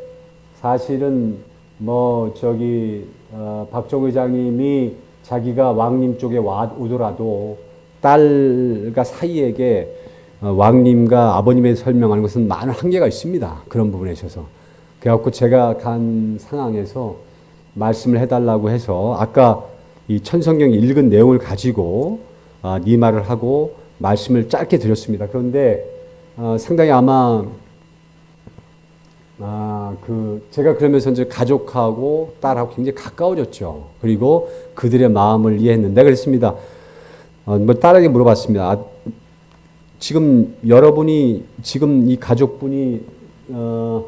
사실은 뭐 저기 어, 박정 의장님이 자기가 왕님 쪽에 와 오더라도 딸과 사이에게 어, 왕님과 아버님에 설명하는 것은 많은 한계가 있습니다. 그런 부분에 있어서. 그래갖고 제가 간 상황에서 말씀을 해달라고 해서 아까 이 천성경 읽은 내용을 가지고 아, 네 말을 하고 말씀을 짧게 드렸습니다. 그런데 어, 상당히 아마 아, 그, 제가 그러면서 이제 가족하고 딸하고 굉장히 가까워졌죠. 그리고 그들의 마음을 이해했는데 그랬습니다. 어, 뭐 딸에게 물어봤습니다. 아, 지금 여러분이, 지금 이 가족분이, 어,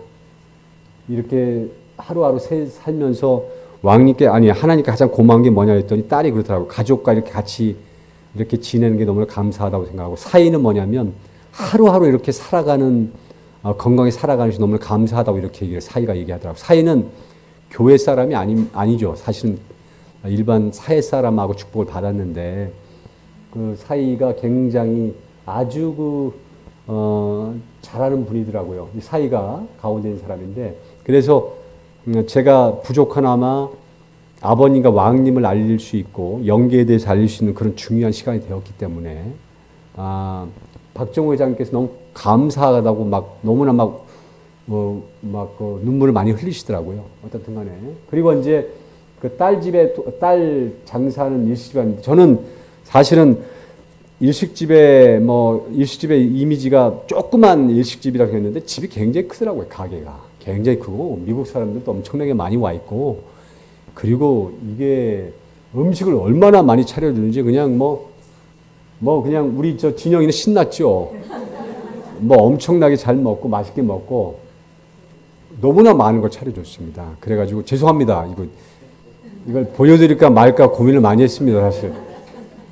이렇게 하루하루 새- 살면서 왕님께 아니 하나님께 가장 고마운 게 뭐냐 했더니 딸이 그렇더라고. 가족과 이렇게 같이 이렇게 지내는 게 너무 감사하다고 생각하고 사이는 뭐냐면 하루하루 이렇게 살아가는 어, 건강히 살아가는 것이 너무 감사하다고 이렇게 얘기를 사이가 얘기하더라고. 사이는 교회 사람이 아니, 아니죠. 사실은 일반 사회 사람하고 축복을 받았는데 그 사이가 굉장히 아주 그, 어, 잘하는 분이더라고요. 이 사이가 가운데 있는 사람인데, 그래서 음, 제가 부족하나마 아버님과 왕님을 알릴 수 있고, 연계에 대해서 알릴 수 있는 그런 중요한 시간이 되었기 때문에, 아, 박정호 회장님께서 너무 감사하다고 막 너무나 막, 뭐, 막, 그 눈물을 많이 흘리시더라고요. 어떻든 간에. 그리고 이제 그 딸 집에, 또- 딸 장사는 일시집안인데, 저는 사실은 일식집에 뭐 일식집의 이미지가 조그만 일식집이라고 했는데 집이 굉장히 크더라고요 가게가. 굉장히 크고 미국 사람들도 엄청나게 많이 와 있고. 그리고 이게 음식을 얼마나 많이 차려주는지 그냥 뭐뭐 그냥 우리 저 진영이는 신났죠. 뭐 엄청나게 잘 먹고 맛있게 먹고 너무나 많은 걸 차려줬습니다. 그래가지고 죄송합니다. 이거 이걸 보여드릴까 말까 고민을 많이 했습니다 사실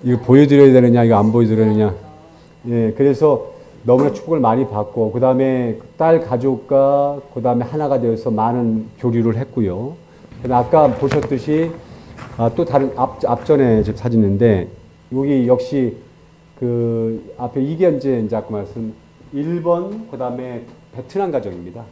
이거 보여드려야 되느냐, 이거 안 보여드려야 되느냐. 예, 그래서 너무나 축복을 많이 받고, 그 다음에 딸 가족과 그 다음에 하나가 되어서 많은 교류를 했고요. 아까 보셨듯이 아, 또 다른 앞, 앞전에 제 사진인데, 여기 역시 그 앞에 이게 이제 아까 말씀, 일본, 그 다음에 베트남 가정입니다.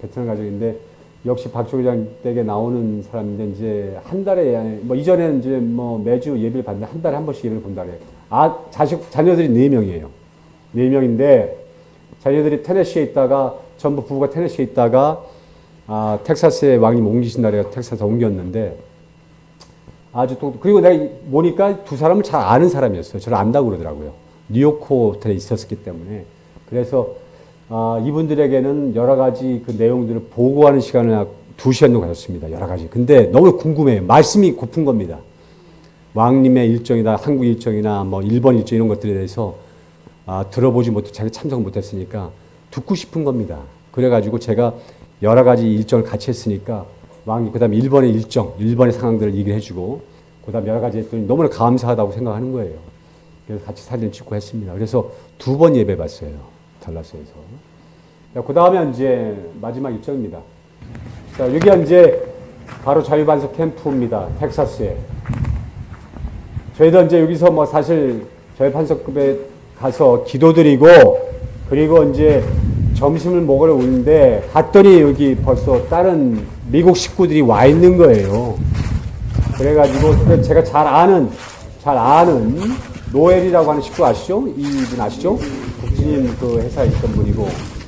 베트남 가정인데, 역시 박조 회장 댁에 나오는 사람인데 이제 한 달에 뭐 이전에는 이제 뭐 매주 예배를 받는데 한 달에 한 번씩 예배를 본다 그래요. 아 자식 자녀들이 네 명이에요. 네 명인데 자녀들이 테네시에 있다가 전부 부부가 테네시에 있다가 아 텍사스에 왕님 옮기신다 그래요. 텍사스 옮겼는데 아주 또 그리고 내가 보니까 두 사람을 잘 아는 사람이었어요. 저를 안다고 그러더라고요. 뉴욕 호텔에 있었기 때문에 그래서 아, 이분들에게는 여러 가지 그 내용들을 보고하는 시간을 두 시간 정도 가졌습니다. 여러 가지. 근데 너무 궁금해요. 말씀이 고픈 겁니다. 왕님의 일정이다, 한국 일정이나 뭐 일본 일정 이런 것들에 대해서 아, 들어보지 못해 자기 참석 못했으니까 듣고 싶은 겁니다. 그래가지고 제가 여러 가지 일정을 같이 했으니까 왕이 그다음에 일본의 일정, 일본의 상황들을 얘기를 해주고 그다음 여러 가지 했더니 너무나 감사하다고 생각하는 거예요. 그래서 같이 사진 찍고 했습니다. 그래서 두 번 예배 봤어요. 달라스에서. 그 다음에 이제 마지막 일정입니다. 자, 여기가 이제 바로 자유반석 캠프입니다. 텍사스에. 저희도 이제 여기서 뭐 사실 자유반석급에 가서 기도드리고 그리고 이제 점심을 먹으러 오는데 갔더니 여기 벌써 다른 미국 식구들이 와 있는 거예요. 그래가지고 제가 잘 아는 잘 아는 노엘이라고 하는 식구 아시죠? 이분 아시죠? 국진인 그 회사에 있던 분이고 어,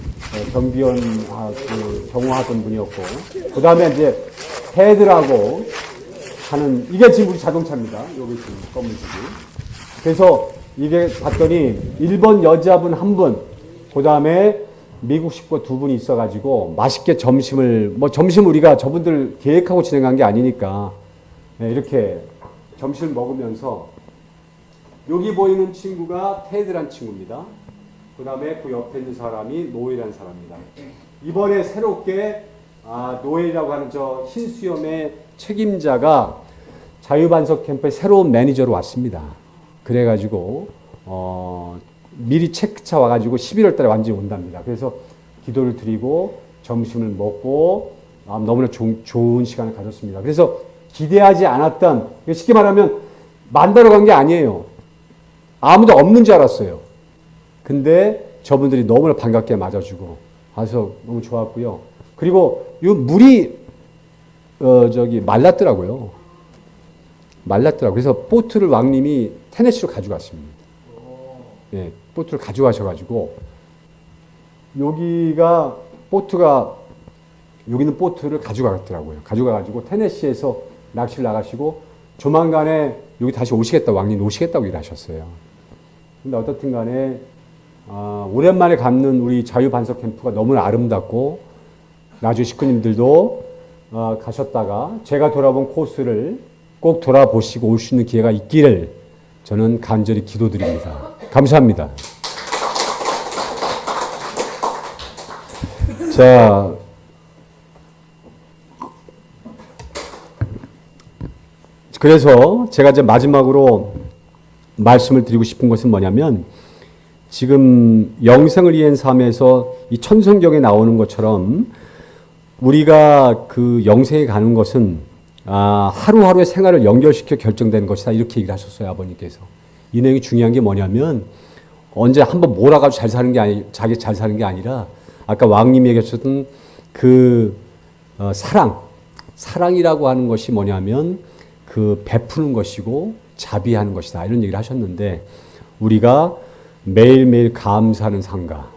경비원 아, 그 경호하던 분이었고 그 다음에 이제 헤드라고 하는 이게 지금 우리 자동차입니다. 여기 지금 검은 집이. 그래서 이게 봤더니 일본 여자분 한 분, 그 다음에 미국 식구 두 분이 있어가지고 맛있게 점심을 뭐 점심 우리가 저분들 계획하고 진행한 게 아니니까 네, 이렇게 점심을 먹으면서 여기 보이는 친구가 테드란 친구입니다. 그 다음에 그 옆에 있는 사람이 노엘이라는 사람입니다. 이번에 새롭게 아, 노엘이라고 하는 저 흰수염의 책임자가 자유반석 캠프의 새로운 매니저로 왔습니다. 그래가지고 어, 미리 체크차 와가지고 11월 달에 완전히 온답니다. 그래서 기도를 드리고 점심을 먹고 아, 너무나 조, 좋은 시간을 가졌습니다. 그래서 기대하지 않았던 쉽게 말하면 만나러 간 게 아니에요. 아무도 없는 줄 알았어요. 근데 저분들이 너무나 반갑게 맞아주고 와서 너무 좋았고요. 그리고 이 물이 어 저기 말랐더라고요. 말랐더라고요. 그래서 보트를 왕님이 테네시로 가져갔습니다. 예, 보트를 가져가셔가지고 여기가 보트가 여기는 보트를 가져가더라고요. 가져가가지고 테네시에서 낚시를 나가시고 조만간에 여기 다시 오시겠다 왕님 오시겠다고 일하셨어요. 근데 어떻든 간에 아, 오랜만에 갖는 우리 자유반석 캠프가 너무나 아름답고 나주 식구님들도 아, 가셨다가 제가 돌아본 코스를 꼭 돌아보시고 올 수 있는 기회가 있기를 저는 간절히 기도드립니다. 감사합니다. 자, 그래서 제가 이제 마지막으로 말씀을 드리고 싶은 것은 뭐냐면 지금 영생을 위한 삶에서 이 천성경에 나오는 것처럼 우리가 그 영생에 가는 것은 아, 하루하루의 생활을 연결시켜 결정되는 것이다. 이렇게 얘기를 하셨어요 아버님께서. 이 내용이 중요한 게 뭐냐면 언제 한번 몰아가지고 잘 사는 게 아니 자기 잘 사는 게 아니라 아까 왕님이 얘기하셨던 그 어, 사랑 사랑이라고 하는 것이 뭐냐면 그 베푸는 것이고 자비하는 것이다. 이런 얘기를 하셨는데 우리가 매일매일 감사하는 상가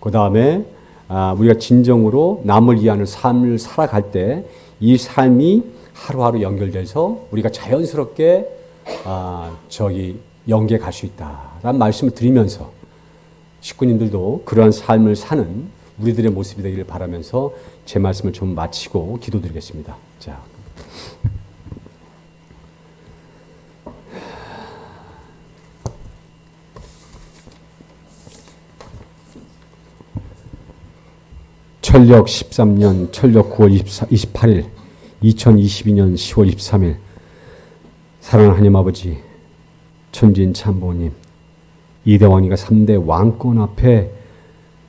그 다음에 아, 우리가 진정으로 남을 위하는 삶을 살아갈 때 이 삶이 하루하루 연결돼서 우리가 자연스럽게 아, 저기 영계 갈수 있다라는 말씀을 드리면서 식구님들도 그러한 삶을 사는 우리들의 모습이 되기를 바라면서 제 말씀을 좀 마치고 기도드리겠습니다. 자. 철력 13년 철력 9월 24, 28일 2022년 10월 23일 사랑하는 하나님 아버지 천진 참보님 이대왕이가 3대 왕권 앞에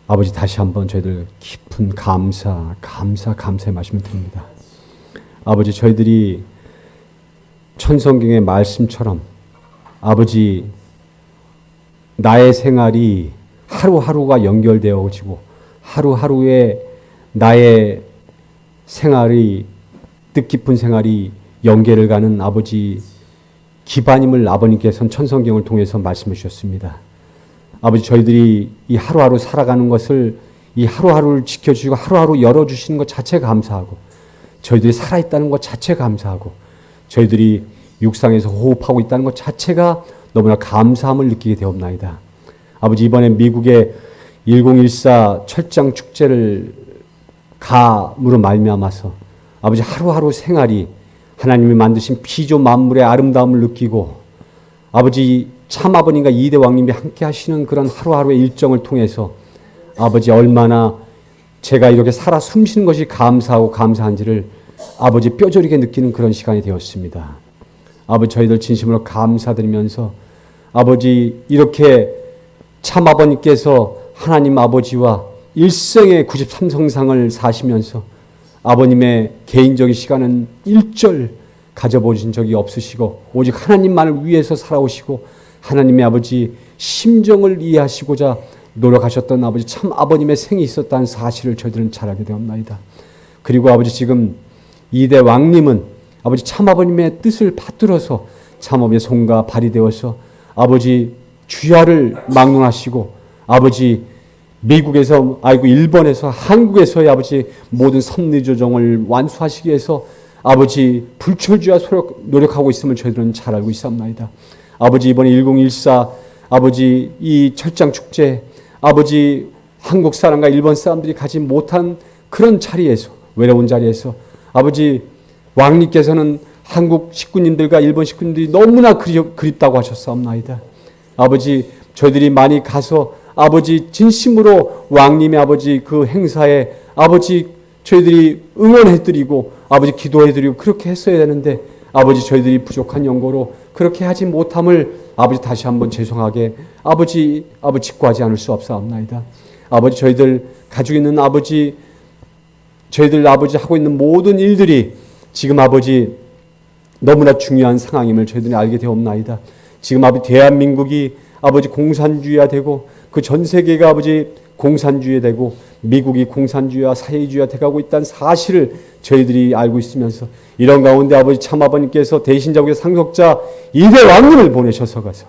아버지 다시 한번 저희들 깊은 감사 감사 감사의 말씀을 드립니다. 아버지 저희들이 천성경의 말씀처럼 아버지 나의 생활이 하루하루가 연결되어지고 하루하루에 나의 생활이 뜻깊은 생활이 연계를 가는 아버지 기반임을 아버님께서는 천성경을 통해서 말씀해 주셨습니다. 아버지 저희들이 이 하루하루 살아가는 것을 이 하루하루를 지켜주시고 하루하루 열어주시는 것 자체 감사하고 저희들이 살아있다는 것 자체 감사하고 저희들이 육상에서 호흡하고 있다는 것 자체가 너무나 감사함을 느끼게 되었나이다. 아버지 이번에 미국의 1014 철장 축제를 감으로 말미암아서 아버지 하루하루 생활이 하나님이 만드신 피조 만물의 아름다움을 느끼고 아버지 참 아버님과 이대 왕님이 함께 하시는 그런 하루하루의 일정을 통해서 아버지 얼마나 제가 이렇게 살아 숨쉬는 것이 감사하고 감사한지를 아버지 뼈저리게 느끼는 그런 시간이 되었습니다. 아버지 저희들 진심으로 감사드리면서 아버지 이렇게 참 아버님께서 하나님 아버지와 일생의 93성상을 사시면서 아버님의 개인적인 시간은 일절 가져보신 적이 없으시고 오직 하나님만을 위해서 살아오시고 하나님의 아버지 심정을 이해하시고자 노력하셨던 아버지 참 아버님의 생이 있었다는 사실을 저희들은 잘 알게 되었나이다. 그리고 아버지 지금 이대 왕님은 아버지 참 아버님의 뜻을 받들어서 참 아버지의 손과 발이 되어서 아버지 주야를 막론하시고 아버지 미국에서 아이고 일본에서 한국에서의 아버지 모든 섭리 조정을 완수하시기 위해서 아버지 불철주야 노력하고 있음을 저희들은 잘 알고 있사옵나이다. 아버지 이번에 1014 아버지 이 철장 축제 아버지 한국 사람과 일본 사람들이 가지 못한 그런 자리에서 외로운 자리에서 아버지 왕님께서는 한국 식구님들과 일본 식구님들이 너무나 그립 다고 하셨사옵나이다. 아버지 저희들이 많이 가서 아버지 진심으로 왕님의 아버지 그 행사에 아버지 저희들이 응원해드리고 아버지 기도해드리고 그렇게 했어야 되는데 아버지 저희들이 부족한 연고로 그렇게 하지 못함을 아버지 다시 한번 죄송하게 아버지 아버지 직구하지 않을 수 없사옵나이다. 아버지 저희들 가지고 있는 아버지 저희들 아버지 하고 있는 모든 일들이 지금 아버지 너무나 중요한 상황임을 저희들이 알게 되옵나이다. 지금 아버지 대한민국이 아버지 공산주의화 되고 그 전 세계가 아버지 공산주의 되고 미국이 공산주의와 사회주의화 돼가고 있다는 사실을 저희들이 알고 있으면서 이런 가운데 아버지 참 아버님께서 대신자국의 상속자 이대 왕님을 보내셔서 가서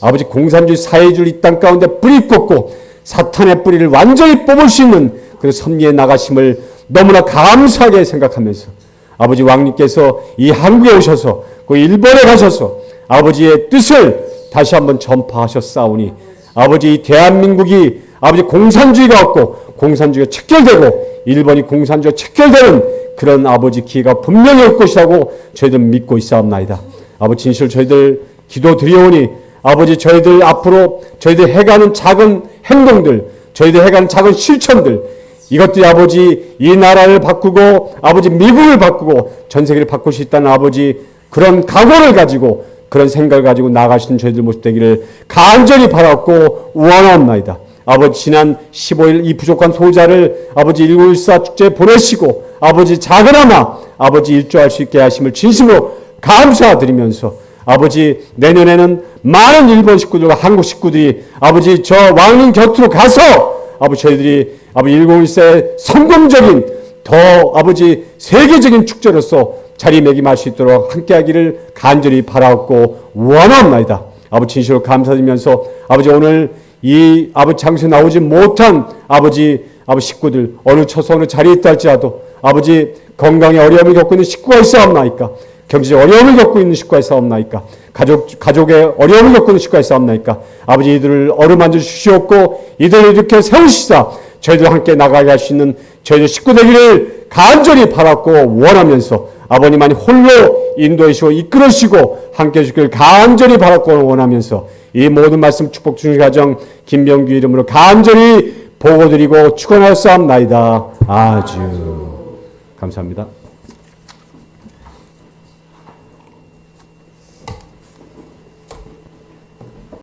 아버지 공산주의 사회주의 이 땅 가운데 뿌리 꽂고 사탄의 뿌리를 완전히 뽑을 수 있는 그 섭리에 나가심을 너무나 감사하게 생각하면서 아버지 왕님께서 이 한국에 오셔서 그 일본에 가셔서 아버지의 뜻을 다시 한번 전파하셨사오니 아버지 대한민국이 아버지 공산주의가 없고 공산주의가 척결되고 일본이 공산주의가 척결되는 그런 아버지 기회가 분명히 올 것이라고 저희들 믿고 있사옵나이다. 아버지 진실 저희들 기도 드리오니 아버지 저희들 앞으로 저희들 해가는 작은 행동들 저희들 해가는 작은 실천들 이것들이 아버지 이 나라를 바꾸고 아버지 미국을 바꾸고 전 세계를 바꿀 수 있다는 아버지 그런 각오를 가지고 그런 생각을 가지고 나가시는 저희들 모습 되기를 간절히 바랐고 원하옵나이다. 아버지 지난 15일 이 부족한 소자를 아버지 1914 축제 보내시고 아버지 작은아마 아버지 일조할 수 있게 하심을 진심으로 감사드리면서 아버지 내년에는 많은 일본 식구들과 한국 식구들이 아버지 저 왕릉 곁으로 가서 아버지 저희들이 아버지 1914의 성공적인 더 아버지 세계적인 축제로서 자리매김할 수 있도록 함께하기를 간절히 바라옵고 원하옵나이다. 아버지 진실로 감사드리면서 아버지 오늘 이 아버지 장소에 나오지 못한 아버지 아버지 식구들 어느 처소 어느 자리에 있다 할지라도 아버지 건강에 어려움을 겪고 있는 식구가 있사옵나이까? 경제적 어려움을 겪고 있는 식구가 있사옵나이까? 가족 가족의 어려움을 겪고 있는 식구가 있사옵나이까? 아버지 이들을 어루만져 주시옵고 이들을 이렇게 세우시사 저희들 함께 나가게 할 수 있는 저희들 식구 되기를 간절히 바랐고 원하면서 아버님만이 홀로 인도하시고 이끌으시고 함께 해주기를 간절히 바랐고 원하면서 이 모든 말씀 축복 주신 가정 김병규 이름으로 간절히 보고드리고 축원하였사옵나이다. 아주 감사합니다.